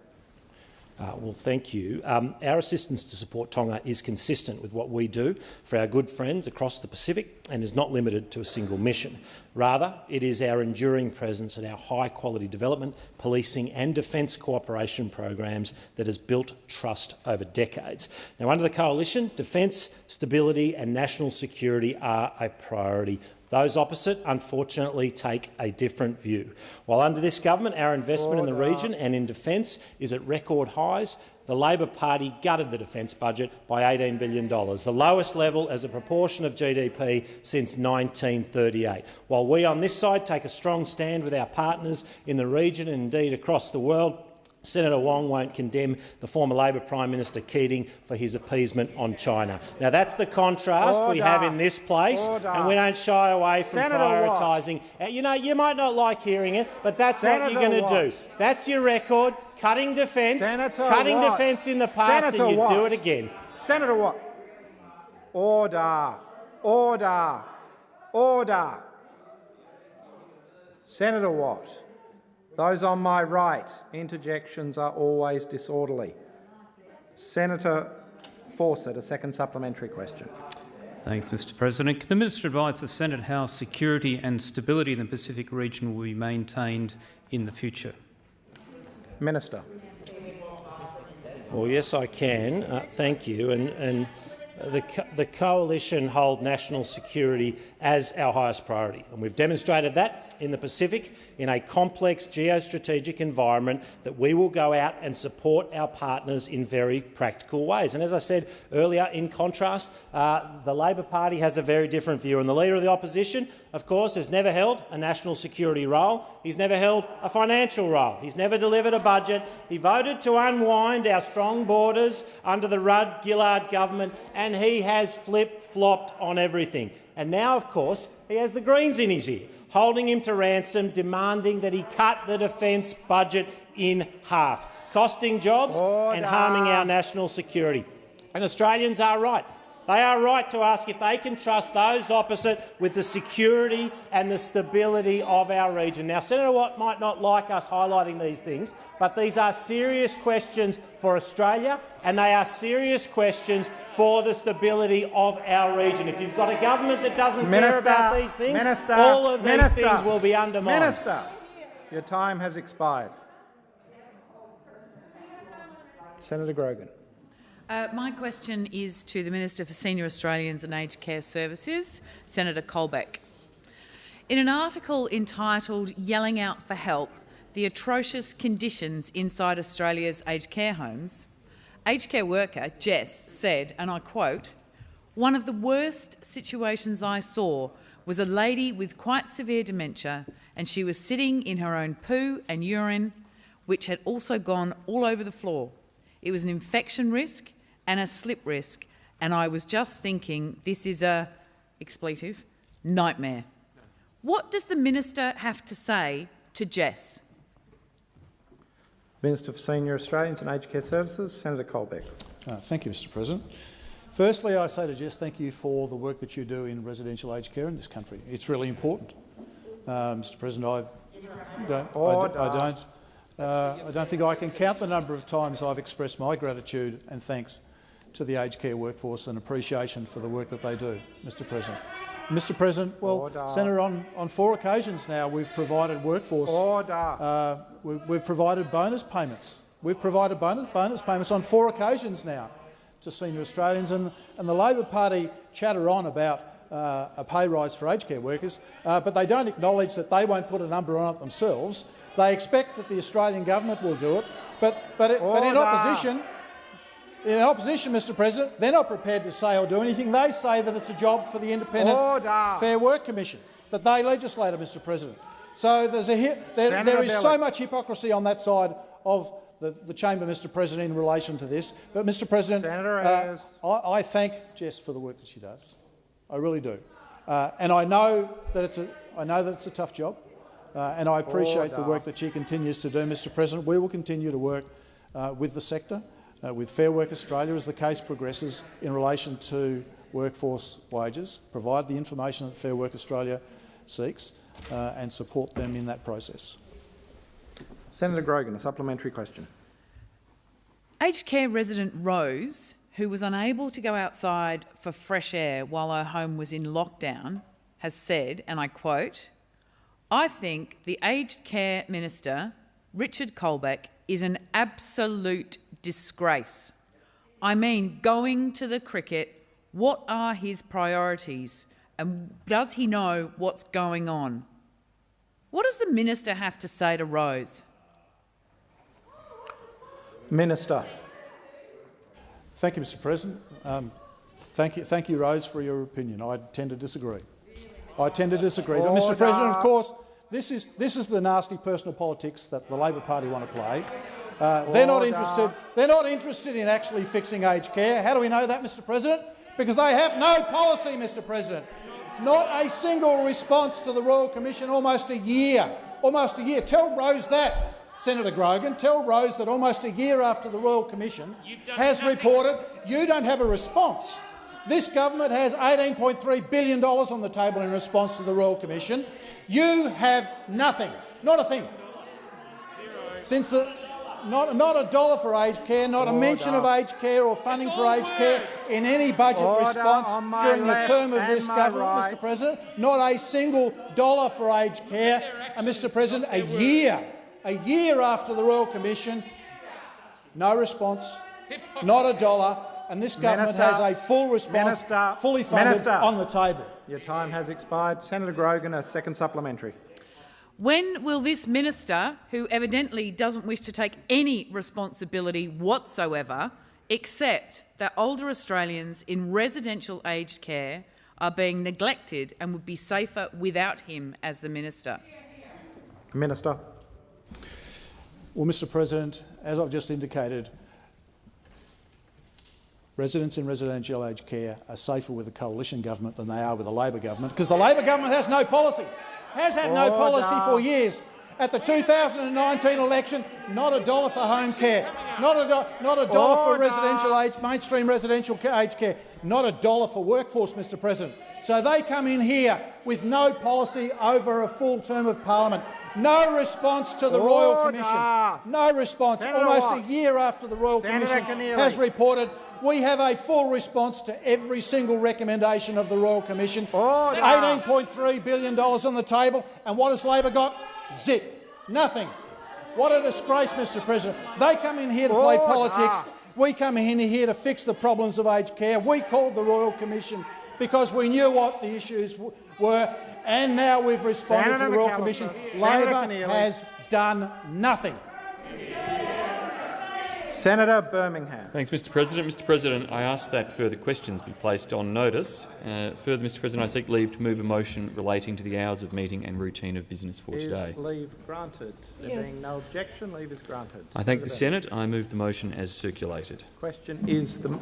Uh, well, thank you. Um, our assistance to support Tonga is consistent with what we do for our good friends across the Pacific and is not limited to a single mission. Rather, it is our enduring presence and our high-quality development, policing and defence cooperation programs that has built trust over decades. Now, under the Coalition, defence, stability and national security are a priority. Those opposite, unfortunately, take a different view. While under this government, our investment Order. in the region and in defence is at record highs, the Labor Party gutted the defence budget by $18 billion, the lowest level as a proportion of GDP since 1938. While we on this side take a strong stand with our partners in the region and indeed across the world, Senator Wong won't condemn the former Labor Prime Minister Keating for his appeasement on China. Now, that's the contrast Order. we have in this place, Order. and we don't shy away from Senator prioritising. Uh, you know, you might not like hearing it, but that's Senator what you're going to do. That's your record, cutting defence, cutting Watt. defence in the past, Senator and you do it again. Senator Watt. Order. Order. Order. Senator Watt. Those on my right, interjections are always disorderly. Senator Fawcett, a second supplementary question. Thanks, Mr President. Can the Minister advise the Senate how security and stability in the Pacific region will be maintained in the future? Minister. Well, yes, I can. Uh, thank you. And, and the, co the coalition hold national security as our highest priority, and we've demonstrated that in the Pacific in a complex geostrategic environment that we will go out and support our partners in very practical ways. And as I said earlier, in contrast, uh, the Labor Party has a very different view. And the Leader of the Opposition, of course, has never held a national security role. He's never held a financial role. He's never delivered a budget. He voted to unwind our strong borders under the Rudd-Gillard government, and he has flip-flopped on everything. And now, of course, he has the Greens in his ear holding him to ransom, demanding that he cut the defence budget in half, costing jobs and harming our national security. And Australians are right. They are right to ask if they can trust those opposite with the security and the stability of our region. Now, Senator Watt might not like us highlighting these things, but these are serious questions for Australia and they are serious questions for the stability of our region. If you've got a government that doesn't Minister, care about these things, Minister, all of these Minister, things will be undermined. Minister, your time has expired. Senator Grogan. Uh, my question is to the Minister for Senior Australians and Aged Care Services, Senator Colbeck. In an article entitled Yelling Out for Help, the atrocious conditions inside Australia's aged care homes, aged care worker Jess said, and I quote, one of the worst situations I saw was a lady with quite severe dementia and she was sitting in her own poo and urine, which had also gone all over the floor. It was an infection risk and a slip risk, and I was just thinking this is a expletive nightmare. What does the minister have to say to Jess? Minister for Senior Australians and Aged Care Services, Senator Colbeck. Uh, thank you, Mr President. Firstly, I say to Jess, thank you for the work that you do in residential aged care in this country. It's really important. Uh, Mr President, I don't, I, d- I don't, uh, I don't think I can count the number of times I've expressed my gratitude and thanks to the aged care workforce and appreciation for the work that they do, Mr President. Mr President, well, Order. Senator, on, on four occasions now we've provided workforce. Uh, we, we've provided bonus payments. We've provided bonus, bonus payments on four occasions now to senior Australians, and, and the Labor Party chatter on about uh, a pay rise for aged care workers, uh, but they don't acknowledge that they won't put a number on it themselves. They expect that the Australian government will do it, but, but, it, but in opposition, in opposition, Mr President, they're not prepared to say or do anything. They say that it's a job for the Independent Order. Fair Work Commission, that they legislate it, Mr President. So there's a, there, there is so much hypocrisy on that side of the, the chamber, Mr President, in relation to this. But, Mr President, Senator uh. I, I thank Jess for the work that she does. I really do. Uh, and I know that it's a, I know that it's a tough job, uh, and I appreciate the work that she continues to do, Mr President. We will continue to work uh, with the sector, uh, with Fair Work Australia as the case progresses in relation to workforce wages, provide the information that Fair Work Australia seeks uh, and support them in that process. Senator Grogan, a supplementary question. Aged care resident Rose, who was unable to go outside for fresh air while her home was in lockdown, has said, and I quote, I think the aged care minister, Richard Colbeck, is an absolute disgrace. I mean, going to the cricket, what are his priorities and does he know what's going on? What does the minister have to say to Rose? Minister. Thank you, Mr President. Um, thank, you, thank you, Rose, for your opinion. I tend to disagree. I tend to disagree. But, Mr President, of course, this is, this is the nasty personal politics that the Labor Party want to play. Uh, they're, not interested, they're not interested in actually fixing aged care. How do we know that, Mr President? Because they have no policy, Mr President. Not a single response to the Royal Commission almost a year. Almost a year. Tell Rose that, Senator Grogan. Tell Rose that almost a year after the Royal Commission has reported you don't have a response. This government has $18.3 billion on the table in response to the Royal Commission. You have nothing, not a thing. Since the, not, not a dollar for aged care, not a mention of aged care or funding for aged care in any budget Order response during the term of this government, right. Mr President. Not a single dollar for aged care. And, Mr President, a year, a year after the Royal Commission, no response, not a dollar, and this government Minister, has a full response, Minister, fully funded, Minister. on the table. Your time has expired. Senator Grogan, a second supplementary. When will this minister, who evidently doesn't wish to take any responsibility whatsoever, accept that older Australians in residential aged care are being neglected and would be safer without him as the minister? Minister. Well, Mr President, as I've just indicated, residents in residential aged care are safer with a coalition government than they are with a Labor government because the Labor government has no policy. Has had no policy for years. At the 2019 election, not a dollar for home care, not a, do not a dollar for residential age, mainstream residential aged care, not a dollar for workforce, Mr President. So they come in here with no policy over a full term of parliament. No response to the Order. Royal Commission. No response. Senator Almost Watt. a year after the Royal Senator Commission Keneally. has reported, we have a full response to every single recommendation of the Royal Commission. $18.3 billion on the table. And what has Labor got? Zip. Nothing. What a disgrace, Mr President. They come in here to play Order. politics. Ah. We come in here to fix the problems of aged care. We called the Royal Commission because we knew what the issues were, and now we've responded Senator to the Royal McAllister. Commission. Senator Labor Keneally. has done nothing. Senator Birmingham. Thanks, Mr President. Mr President, I ask that further questions be placed on notice. Uh, further, Mr President, I seek leave to move a motion relating to the hours of meeting and routine of business for Is today. leave granted? There Yes. being no objection, leave is granted. I thank the Senate. I move the motion as circulated. Question is the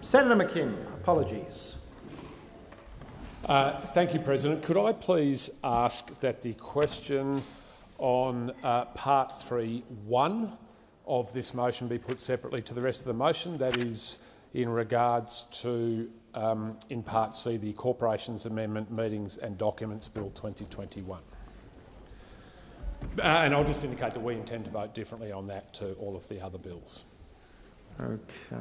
Senator McKim. Apologies. Uh, thank you, President. Could I please ask that the question on uh, part 3.1 of this motion be put separately to the rest of the motion? That is in regards to, um, in part C, the Corporations Amendment Meetings and Documents Bill 2021. Uh, and I'll just indicate that we intend to vote differently on that to all of the other bills. Okay.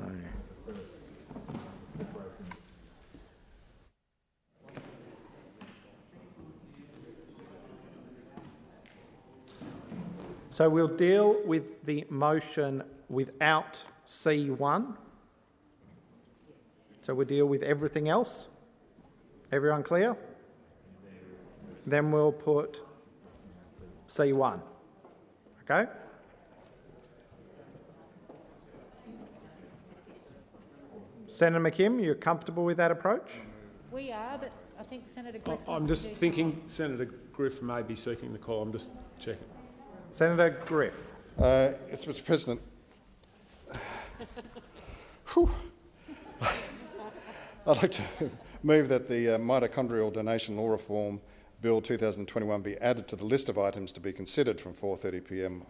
So we'll deal with the motion without C1. So we'll deal with everything else. Everyone clear? Then we'll put C1. Okay? Senator McKim, you're comfortable with that approach? We are, but I think Senator Griff I'm just thinking Senator Griff may be seeking the call. I'm just checking. Senator Griff. Uh, yes, Mr President. I'd like to move that the uh, Mitochondrial Donation Law Reform Bill 2021 be added to the list of items to be considered from 4.30pm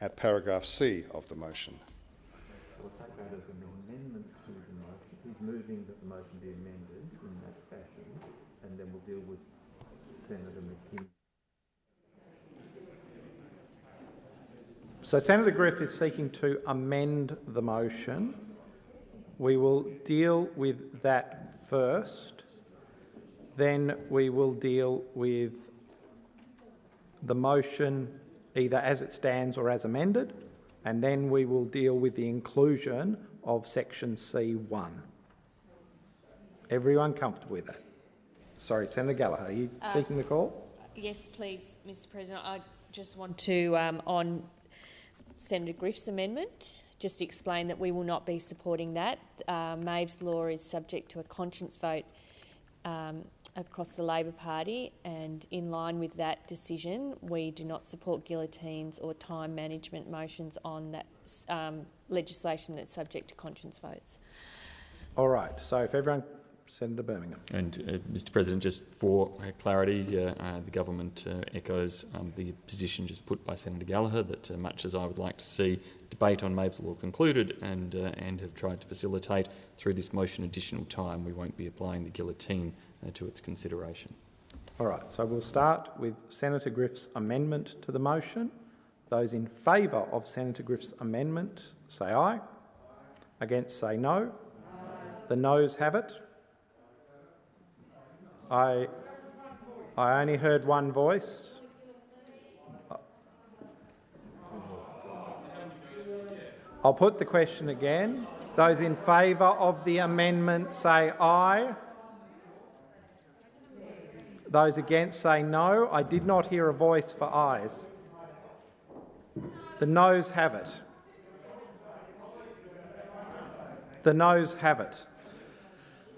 at paragraph C of the motion. We'll take that as an amendment to the motion. He's moving that the motion be amended in that fashion, and then we'll deal with Senator McKim. So Senator Griff is seeking to amend the motion. We will deal with that first. Then we will deal with the motion either as it stands or as amended, and then we will deal with the inclusion of section C1. Everyone comfortable with that? Sorry, Senator Gallagher, are you Uh, seeking the call? Yes, please, Mr President. I just want to, um, on Senator Griff's amendment, just to explain that we will not be supporting that. Uh, Maeve's law is subject to a conscience vote um, across the Labor Party, and in line with that decision, we do not support guillotines or time management motions on that um, legislation that's subject to conscience votes. All right, so if everyone, Senator Birmingham. And, uh, Mr President, just for uh, clarity, uh, uh, the government uh, echoes um, the position just put by Senator Gallagher that uh, much as I would like to see debate on Maeve's Law concluded and, and have tried to facilitate through this motion additional time, we won't be applying the guillotine to its consideration. All right, so we'll start with Senator Griff's amendment to the motion. Those in favour of Senator Griff's amendment say aye. Against say no. The noes have it. I, I only heard one voice. I'll put the question again. Those in favour of the amendment say aye. Those against say no. I did not hear a voice for ayes. The noes have it. The noes have it.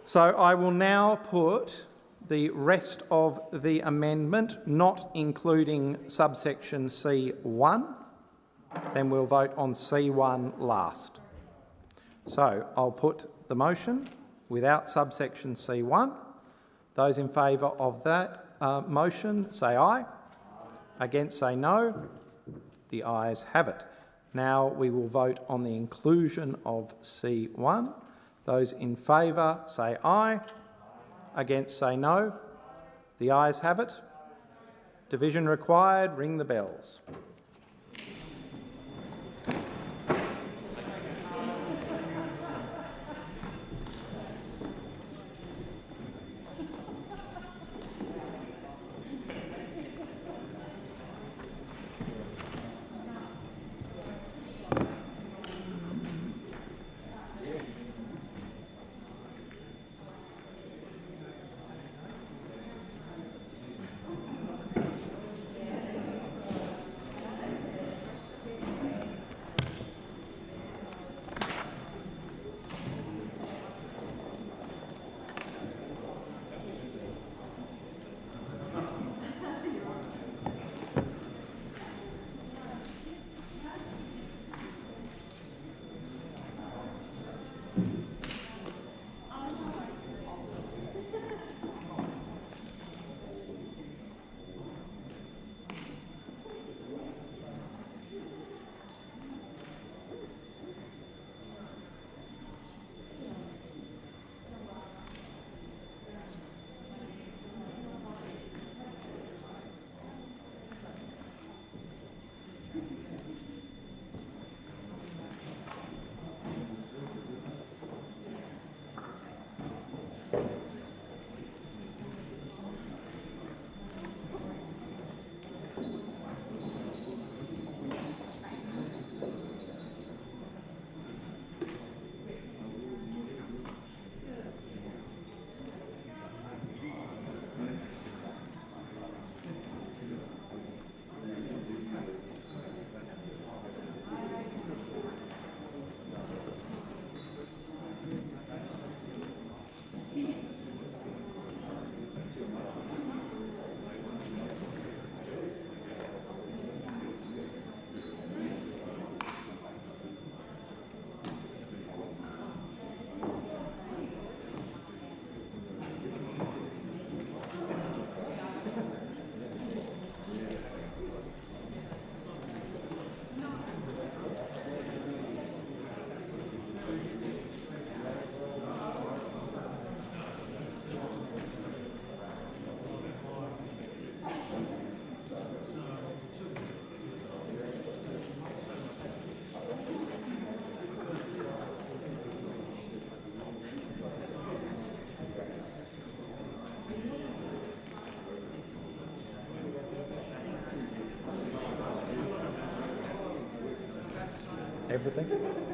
So I will now put the rest of the amendment, not including subsection C1. Then we'll vote on C1 last. So I'll put the motion without subsection C1. Those in favour of that uh, motion say aye. Against say no. The ayes have it. Now we will vote on the inclusion of C1. Those in favour say aye. Against say no. The ayes have it. Division required. Ring the bells. Everything?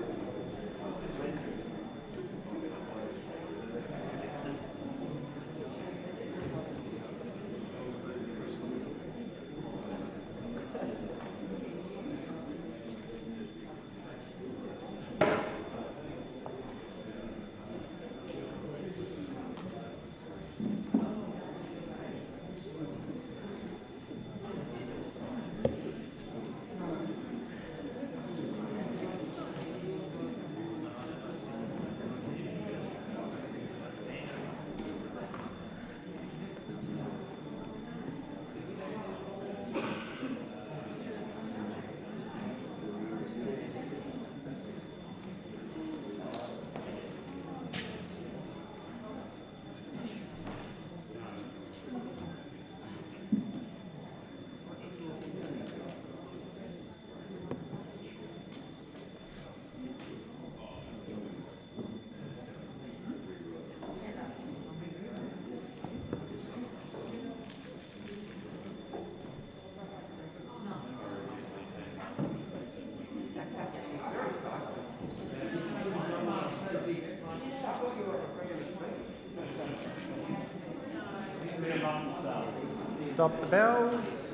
Stop the bells.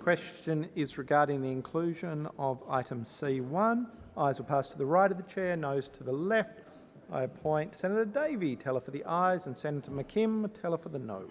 Question is regarding the inclusion of item C1. Eyes will pass to the right of the chair, noes to the left. I appoint Senator Davey, teller for the eyes, and Senator McKim, teller for the noes.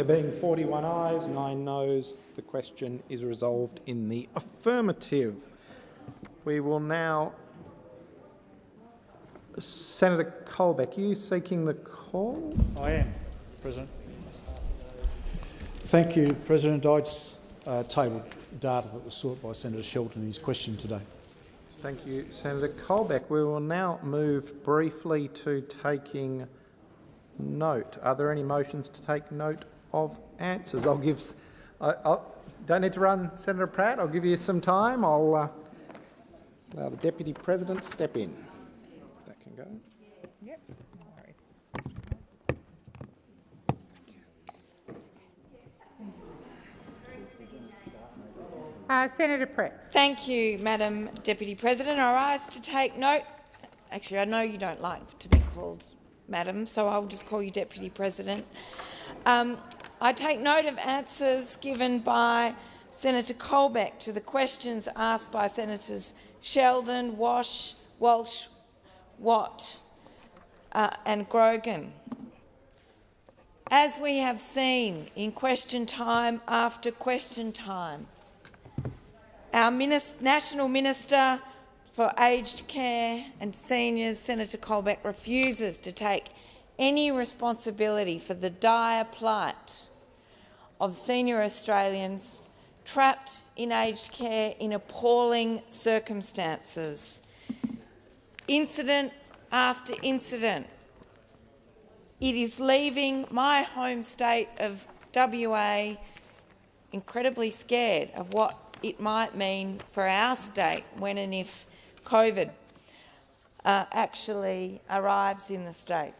There being 41 ayes, 9 noes, the question is resolved in the affirmative. We will now... Senator Colbeck, are you seeking the call? I am, President. Thank you, President. I just uh, tabled data that was sought by Senator Sheldon in his question today. Thank you, Senator Colbeck. We will now move briefly to taking note. Are there any motions to take note of answers? I'll give. I I'll, don't need to run, Senator Pratt. I'll give you some time. I'll uh, allow the Deputy President to step in. That can go. Yep. Uh, Senator Pratt. Thank you, Madam Deputy President. I rise to take note. Actually, I know you don't like to be called Madam, so I'll just call you Deputy President. Um, I take note of answers given by Senator Colbeck to the questions asked by Senators Sheldon, Wash, Walsh, Watt uh, and Grogan. As we have seen in question time after question time, our National Minister for Aged Care and Seniors, Senator Colbeck, refuses to take any responsibility for the dire plight of senior Australians trapped in aged care in appalling circumstances. Incident after incident, it is leaving my home state of WA incredibly scared of what it might mean for our state when and if COVID uh, actually arrives in the state.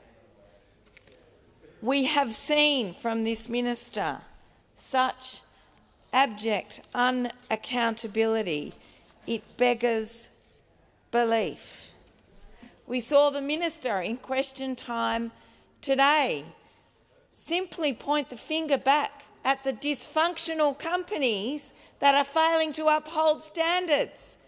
We have seen from this minister such abject unaccountability, it beggars belief. We saw the minister in question time today simply point the finger back at the dysfunctional companies that are failing to uphold standards.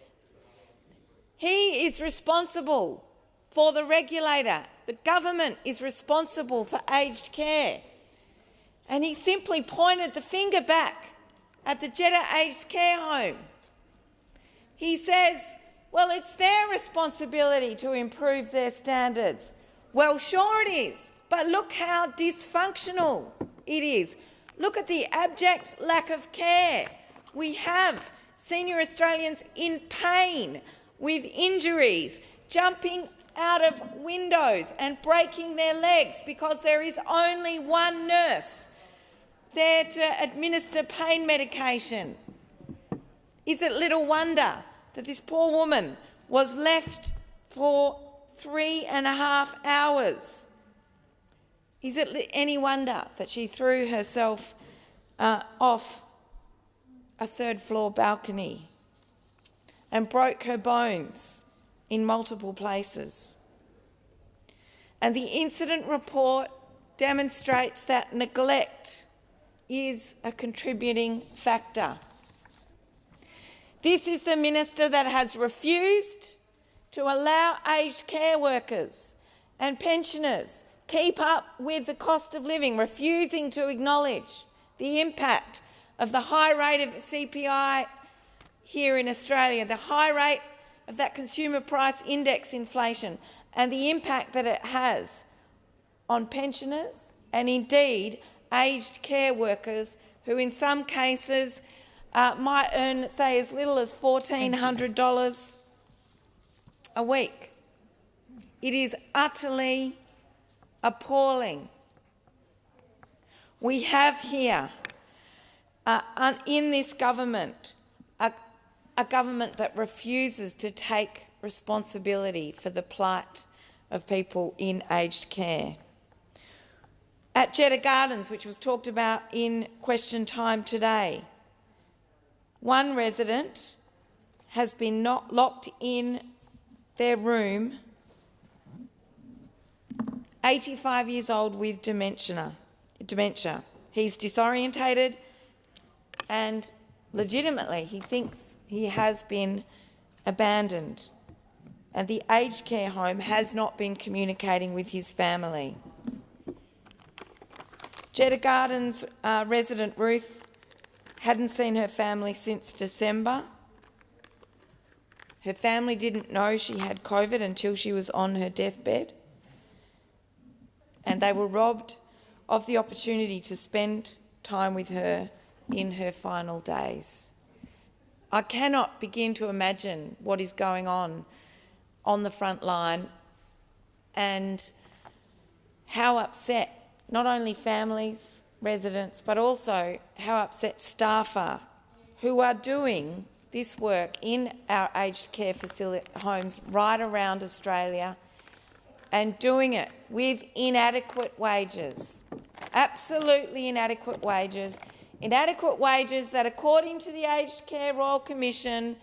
He is responsible for the regulator. The government is responsible for aged care. And he simply pointed the finger back at the Jeta Aged Care Home. He says, well, it's their responsibility to improve their standards. Well, sure it is, but look how dysfunctional it is. Look at the abject lack of care. We have senior Australians in pain, with injuries, jumping out of windows and breaking their legs because there is only one nurse there to administer pain medication. Is it little wonder that this poor woman was left for three and a half hours? Is it any wonder that she threw herself uh, off a third floor balcony and broke her bones in multiple places? And the incident report demonstrates that neglect is a contributing factor. This is the minister that has refused to allow aged care workers and pensioners keep up with the cost of living, refusing to acknowledge the impact of the high rate of CPI here in Australia, the high rate of that consumer price index inflation and the impact that it has on pensioners and indeed aged care workers who in some cases uh, might earn, say, as little as $1,400 a week. It is utterly appalling. We have here, uh, in this government, a, a government that refuses to take responsibility for the plight of people in aged care. At Jeta Gardens, which was talked about in question time today, one resident has been not locked in their room, 85 years old with dementia. dementia. He's disorientated and legitimately he thinks he has been abandoned and the aged care home has not been communicating with his family. Jeta Gardens uh, resident Ruth hadn't seen her family since December. Her family didn't know she had COVID until she was on her deathbed. And they were robbed of the opportunity to spend time with her in her final days. I cannot begin to imagine what is going on on the front line and how upset not only families, residents, but also how upset staff are who are doing this work in our aged care facility homes right around Australia and doing it with inadequate wages, absolutely inadequate wages, inadequate wages that, according to the Aged Care Royal Commission,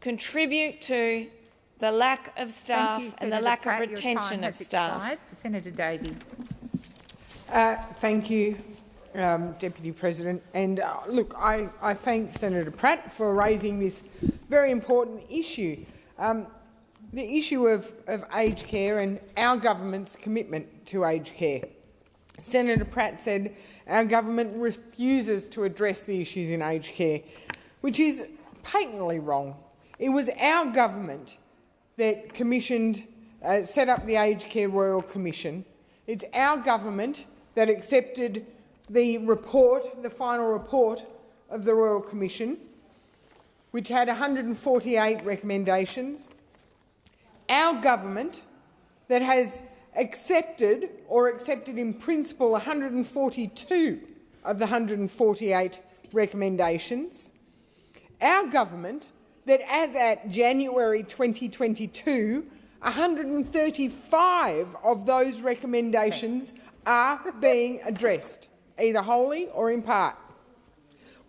contribute to the lack of staff you, and the lack Pratt. of retention of staff. expired. Senator Davey. Uh, thank you, um, Deputy President. And uh, look, I, I thank Senator Pratt for raising this very important issue. Um, the issue of, of aged care and our government's commitment to aged care. Senator Pratt said our government refuses to address the issues in aged care, which is patently wrong. It was our government that commissioned, uh, set up the Aged Care Royal Commission. It's our government that accepted the report, the final report of the Royal Commission, which had 148 recommendations. Our government that has accepted or accepted in principle 142 of the 148 recommendations. Our government that as at January 2022, 135 of those recommendations are being addressed, either wholly or in part.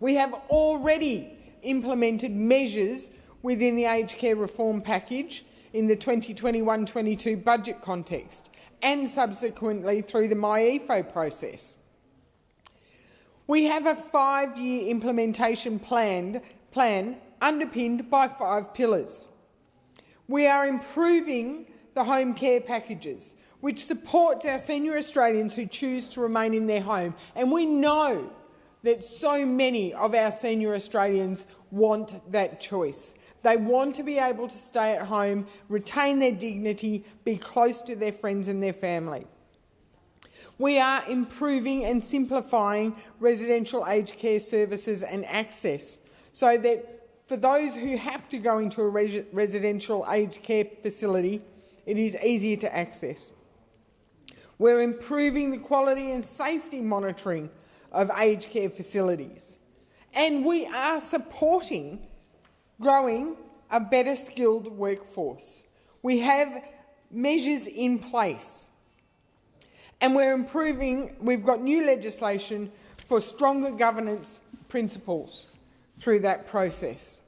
We have already implemented measures within the aged care reform package in the 2021-22 budget context and subsequently through the MYEFO process. We have a five-year implementation planned, plan underpinned by five pillars. We are improving the home care packages, which supports our senior Australians who choose to remain in their home. And we know that so many of our senior Australians want that choice. They want to be able to stay at home, retain their dignity, be close to their friends and their family. We are improving and simplifying residential aged care services and access so that for those who have to go into a res residential aged care facility, it is easier to access. We're improving the quality and safety monitoring of aged care facilities. And we are supporting growing a better skilled workforce. We have measures in place. And we're improving, we've got new legislation for stronger governance principles through that process.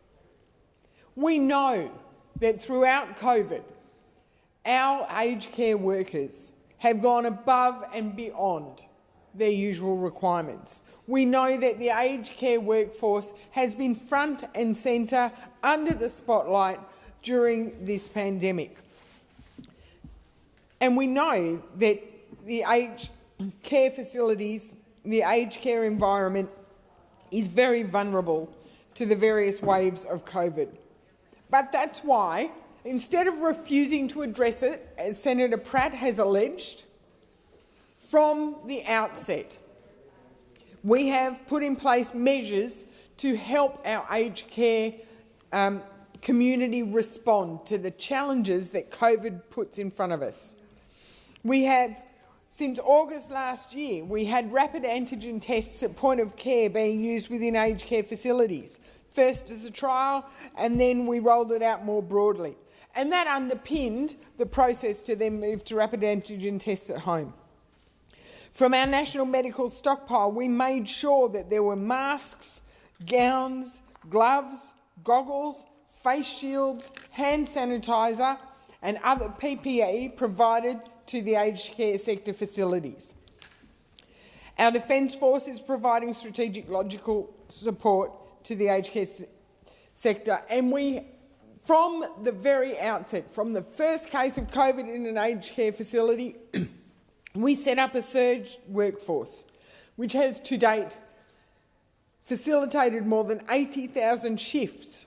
We know that throughout COVID, our aged care workers have gone above and beyond their usual requirements. We know that the aged care workforce has been front and centre under the spotlight during this pandemic. And we know that the aged care facilities, the aged care environment is very vulnerable to the various waves of COVID. But that's why, instead of refusing to address it, as Senator Pratt has alleged, from the outset, we have put in place measures to help our aged care um, community respond to the challenges that COVID puts in front of us. We have, since August last year, we had rapid antigen tests at point of care being used within aged care facilities, first as a trial and then we rolled it out more broadly. And that underpinned the process to then move to rapid antigen tests at home. From our national medical stockpile, we made sure that there were masks, gowns, gloves, goggles, face shields, hand sanitizer and other PPE provided to the aged care sector facilities. Our Defence Force is providing strategic logical support to the aged care sector and we, from the very outset, from the first case of COVID in an aged care facility, we set up a surge workforce which has to date facilitated more than 80,000 shifts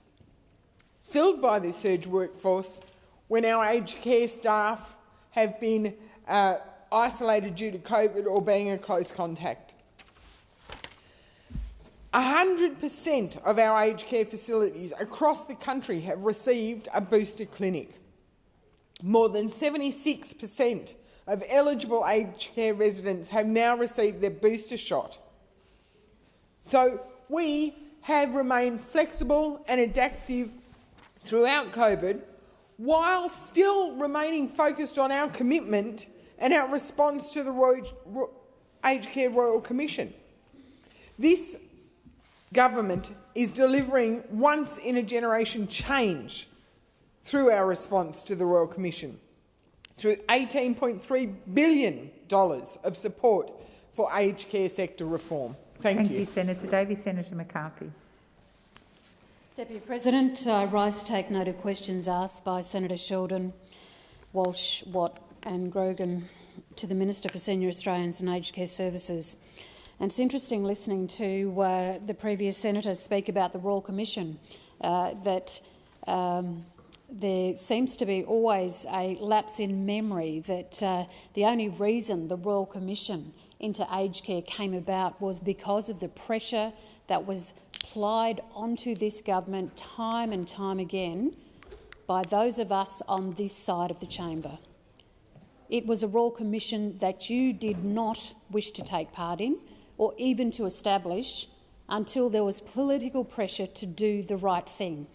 filled by this surge workforce when our aged care staff have been uh, isolated due to COVID or being a close contact. 100% of our aged care facilities across the country have received a booster clinic. More than 76% of eligible aged care residents have now received their booster shot. So we have remained flexible and adaptive throughout COVID while still remaining focused on our commitment and our response to the Aged Care Royal Commission. This government is delivering once-in-a-generation change through our response to the Royal Commission, through $18.3 billion of support for aged care sector reform. Thank, Thank you. you, Senator Davey. Senator McCarthy. Deputy President, I rise to take note of questions asked by Senator Sheldon, Walsh, Watt and Grogan to the Minister for Senior Australians and Aged Care Services. And it's interesting listening to uh, the previous senator speak about the Royal Commission, uh, that um, there seems to be always a lapse in memory that uh, the only reason the Royal Commission into aged care came about was because of the pressure that was plied onto this government time and time again by those of us on this side of the chamber. It was a Royal Commission that you did not wish to take part in or even to establish until there was political pressure to do the right thing.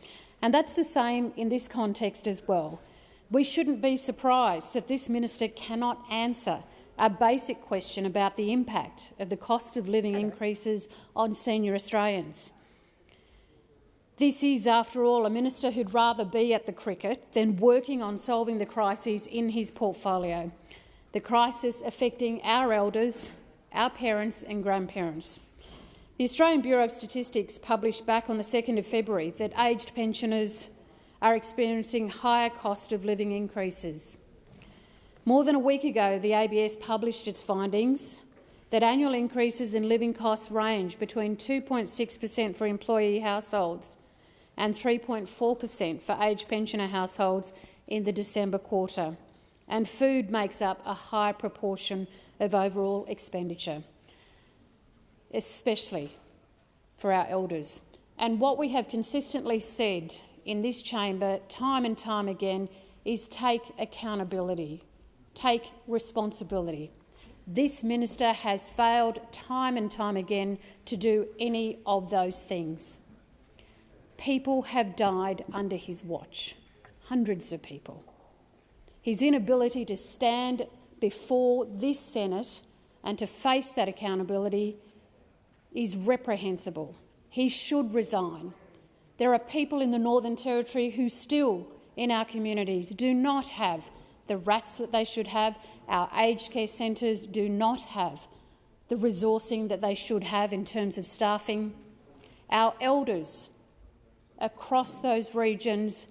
And that's the same in this context as well. We shouldn't be surprised that this minister cannot answer a basic question about the impact of the cost of living increases on senior Australians. This is, after all, a minister who'd rather be at the cricket than working on solving the crises in his portfolio, the crisis affecting our elders, our parents and grandparents. The Australian Bureau of Statistics published back on the 2nd of February that aged pensioners are experiencing higher cost of living increases. More than a week ago, the ABS published its findings that annual increases in living costs range between 2.6 per cent for employee households and 3.4 per cent for aged pensioner households in the December quarter, and food makes up a high proportion of overall expenditure, especially for our elders. And what we have consistently said in this chamber, time and time again, is take accountability, take responsibility. This minister has failed time and time again to do any of those things. People have died under his watch, hundreds of people. His inability to stand before this Senate and to face that accountability is reprehensible. He should resign. There are people in the Northern Territory who still, in our communities, do not have the RATs that they should have. Our aged care centres do not have the resourcing that they should have in terms of staffing. Our elders across those regions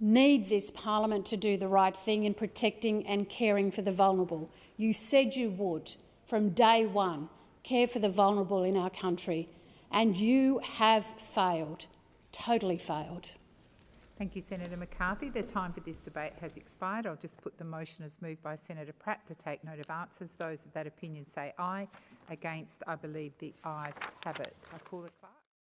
need this parliament to do the right thing in protecting and caring for the vulnerable. You said you would, from day one, care for the vulnerable in our country, and you have failed, totally failed. Thank you, Senator McCarthy. The time for this debate has expired. I'll just put the motion as moved by Senator Pratt to take note of answers. Those of that opinion say aye. Against, I believe the ayes have it. I call clerk.